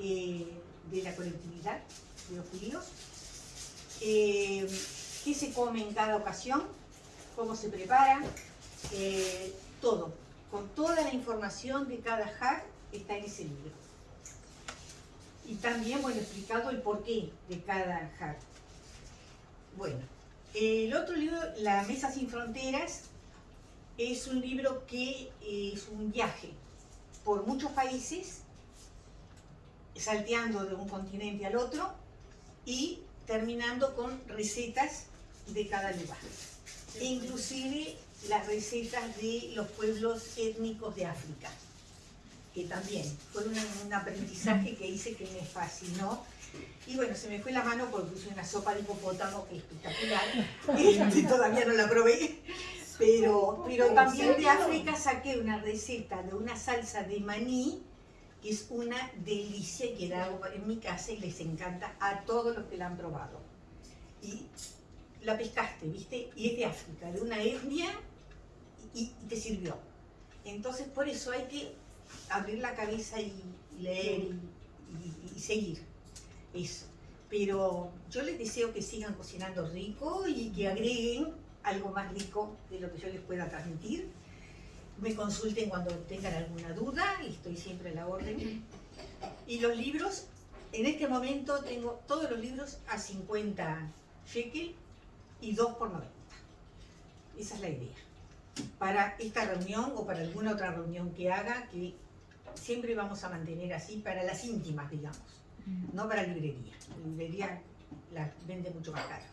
eh, de la colectividad de los judíos, eh, qué se come en cada ocasión, cómo se prepara, eh, todo, con toda la información de cada hack está en ese libro. Y también, bueno, explicado el porqué de cada hack. Bueno, el otro libro, La Mesa Sin Fronteras, es un libro que es un viaje por muchos países, salteando de un continente al otro y terminando con recetas de cada lugar. Inclusive las recetas de los pueblos étnicos de África, que también fue un, un aprendizaje que hice que me fascinó. Y bueno, se me fue la mano porque puse una sopa de hipopótamo *laughs* que es espectacular. Este, todavía no la probé. Pero, pero también de África saqué una receta de una salsa de maní, es una delicia que la hago en mi casa y les encanta a todos los que la han probado. Y la pescaste, ¿viste? Y es de África, de una etnia, y, te sirvió. Entonces, por eso hay que abrir la cabeza y leer y- y seguir. Eso. Pero yo les deseo que sigan cocinando rico y que agreguen algo más rico de lo que yo les pueda transmitir. Me consulten cuando tengan alguna duda y estoy siempre a la orden. *clears throat* Y los libros, en este momento tengo todos los libros a 50 shekel y 2 por 90. Esa es la idea. Para esta reunión o para alguna otra reunión que haga, que siempre vamos a mantener así para las íntimas, digamos, no para librería. La librería la vende mucho más caro.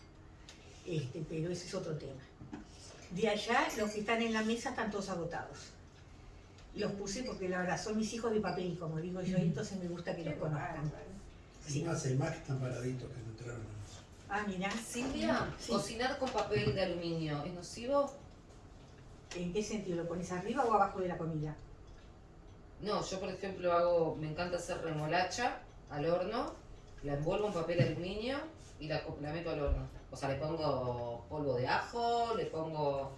Este, pero ese es otro tema. De allá, los que están en la mesa están todos agotados. Los puse porque la verdad son mis hijos de papel, como digo yo, y entonces me gusta que los conozcan. Sí. más, hay más que están paraditos que no entraron. Ah, mira. Silvia, Sí. cocinar con papel de aluminio, ¿es nocivo? ¿En qué sentido? ¿Lo pones arriba o abajo de la comida? No, yo por ejemplo hago, me encanta hacer remolacha al horno, la envuelvo en papel aluminio y la, la meto al horno. O sea, le pongo polvo de ajo, le pongo...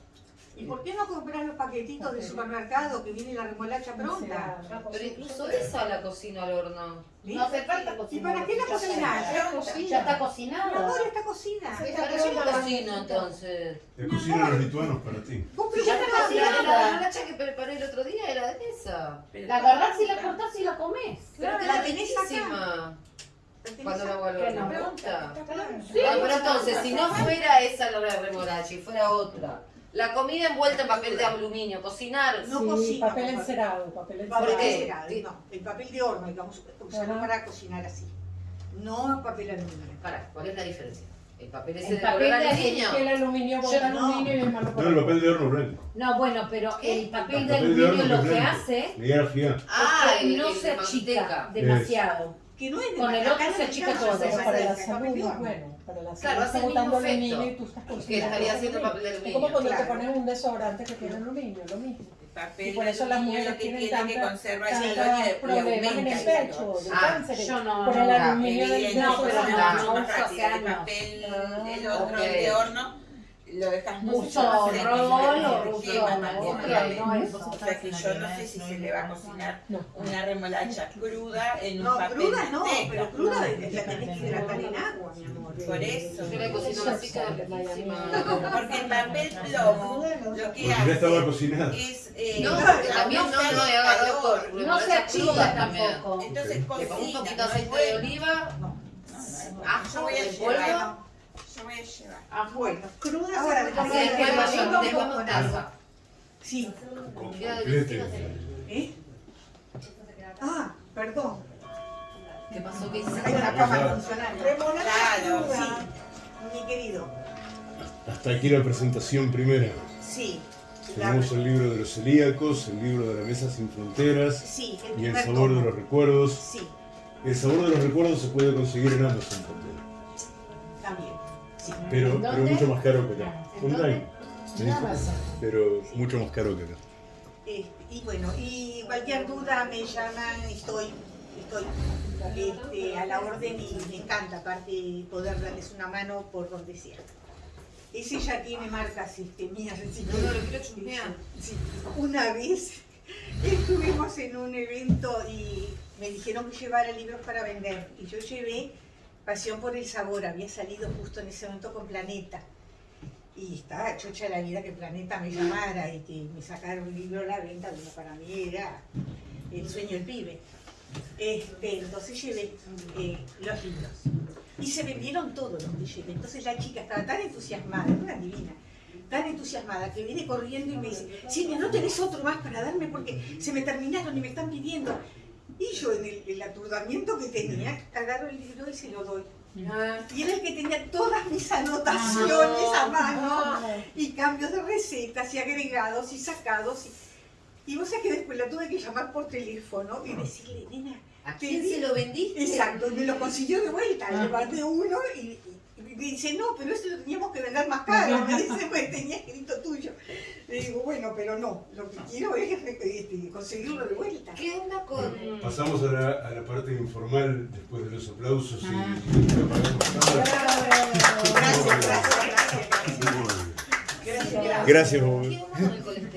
¿Y por qué no comprar los paquetitos del supermercado que viene la remolacha pronta? Pero incluso esa la cocino al horno. No hace falta ¿Y cocinar. para qué la cocinas? Ya cocina. Ya está cocinada. Mi amor, está cocida. Pero yo no cocino entonces. La cocina de los lituanos para ti. Vos Ya está La cocinada. remolacha que preparé el otro día era de esa. La agarrás y la cortás y la comés. Pero la tenés acá. Riquísima. ¿La tenés Cuando la acá? hago al Que horno. no. Me gusta. Sí. Ah, pero entonces, si no fuera esa la remolacha y fuera otra, la comida envuelta en papel de aluminio, cocinar. No sí, cocina papel encerado, papel Papel encerado. ¿Por qué? encerado, no, el papel de horno, digamos, usarlo para cocinar así. No papel aluminio. Pará, ¿cuál es la diferencia? El papel ese El de papel de aluminio. El aluminio Yo bota no. aluminio y el malo No, el papel de horno blanco. No, bueno, pero ¿Qué? el papel El de papel de aluminio lo es que hace. Ah, es que el, no se achica demasiado. Que no es de Con el otro no se achica todo, para la salud es bueno. Para la salud Claro, hace está el mismo botando efecto aluminio y tú estás que estaría haciendo papel de Es como cuando te pones un desodorante que tiene aluminio, lo mismo. El papel Y por eso las mujeres lo que tienen tiene que ese tantos problemas en el el pecho, de Ah, cánceres. yo no, por no, el no, aluminio del No, pero no, no, no no. papel, Ah, el otro, ok. el de horno, lo dejas mucho Mucho más seco, rol se o te quema ruso, más no, rápido. no, eso. O sea que yo no sé si se le va a cocinar No. una remolacha cruda en un No, papel cruda no, pero cruda la tenés que hidratar en agua, mi amor. Por eso. Yo la cocino así, queda riquísima. Porque el papel plomo lo que hace cocinada. es eh, No, porque también no, no calor. No se achica tampoco. Entonces pongo un cocina, poquito de no aceite de oliva, No, no, no. ajo, Yo voy a en llevar. polvo. Yo voy a llevar. Ajo. Bueno, cruda Ahora, con después, el después con algo. Sí. ¿Eh? Ah, perdón. ¿Qué pasó? ¿Qué Hay hiciste? una cama funcionando. Claro, Sí, mi querido. Hasta aquí la presentación primera. Sí. Tenemos el libro de los celíacos, el libro de la mesa sin fronteras Sí, el y el sabor de tomo. los recuerdos. Sí, El sabor de los recuerdos se puede conseguir en Amazon también. Pero, ¿En pero dónde? mucho más caro que acá. ¿En Online. En Amazon. Pero mucho más caro que acá. Este, y bueno, y cualquier duda me llaman, estoy, estoy este, a la orden y me encanta aparte poder darles una mano por donde sea. Ese ya tiene marcas este, mías. No, no, lo quiero chusmear. Sí, Una vez *laughs* estuvimos en un evento y me dijeron que llevara libros para vender y yo llevé Pasión por el Sabor, había salido justo en ese momento con Planeta. Y estaba chocha la vida que Planeta me llamara y que me sacara un libro a la venta, bueno, para mí era el sueño del pibe. Este, entonces llevé eh, los libros. Y se vendieron todos los que. Entonces la chica estaba tan entusiasmada, una divina, tan entusiasmada que viene corriendo y me dice, Silvia, ¿no tenés otro más para darme? Porque se me terminaron y me están pidiendo. Y yo en el, el aturdamiento que tenía, agarro el libro y se lo doy. Y era el que tenía todas mis anotaciones a mano y cambios de recetas y agregados y sacados. Y, y vos sabés que después la tuve que llamar por teléfono y decirle, nena, ¿A quién se lo vendiste? Exacto, me lo consiguió de vuelta, Ah. le mandé uno y me dice, no, pero este lo teníamos que vender más caro, me dice, *laughs* pues tenía escrito tuyo. Le digo, bueno, pero no, lo que quiero es este, conseguirlo de vuelta. ¿Qué onda con...? Pasamos a la, a la parte informal después de los aplausos y, Ah. y. Gracias, gracias, gracias. Gracias, gracias. Gracias. ¿Qué onda con el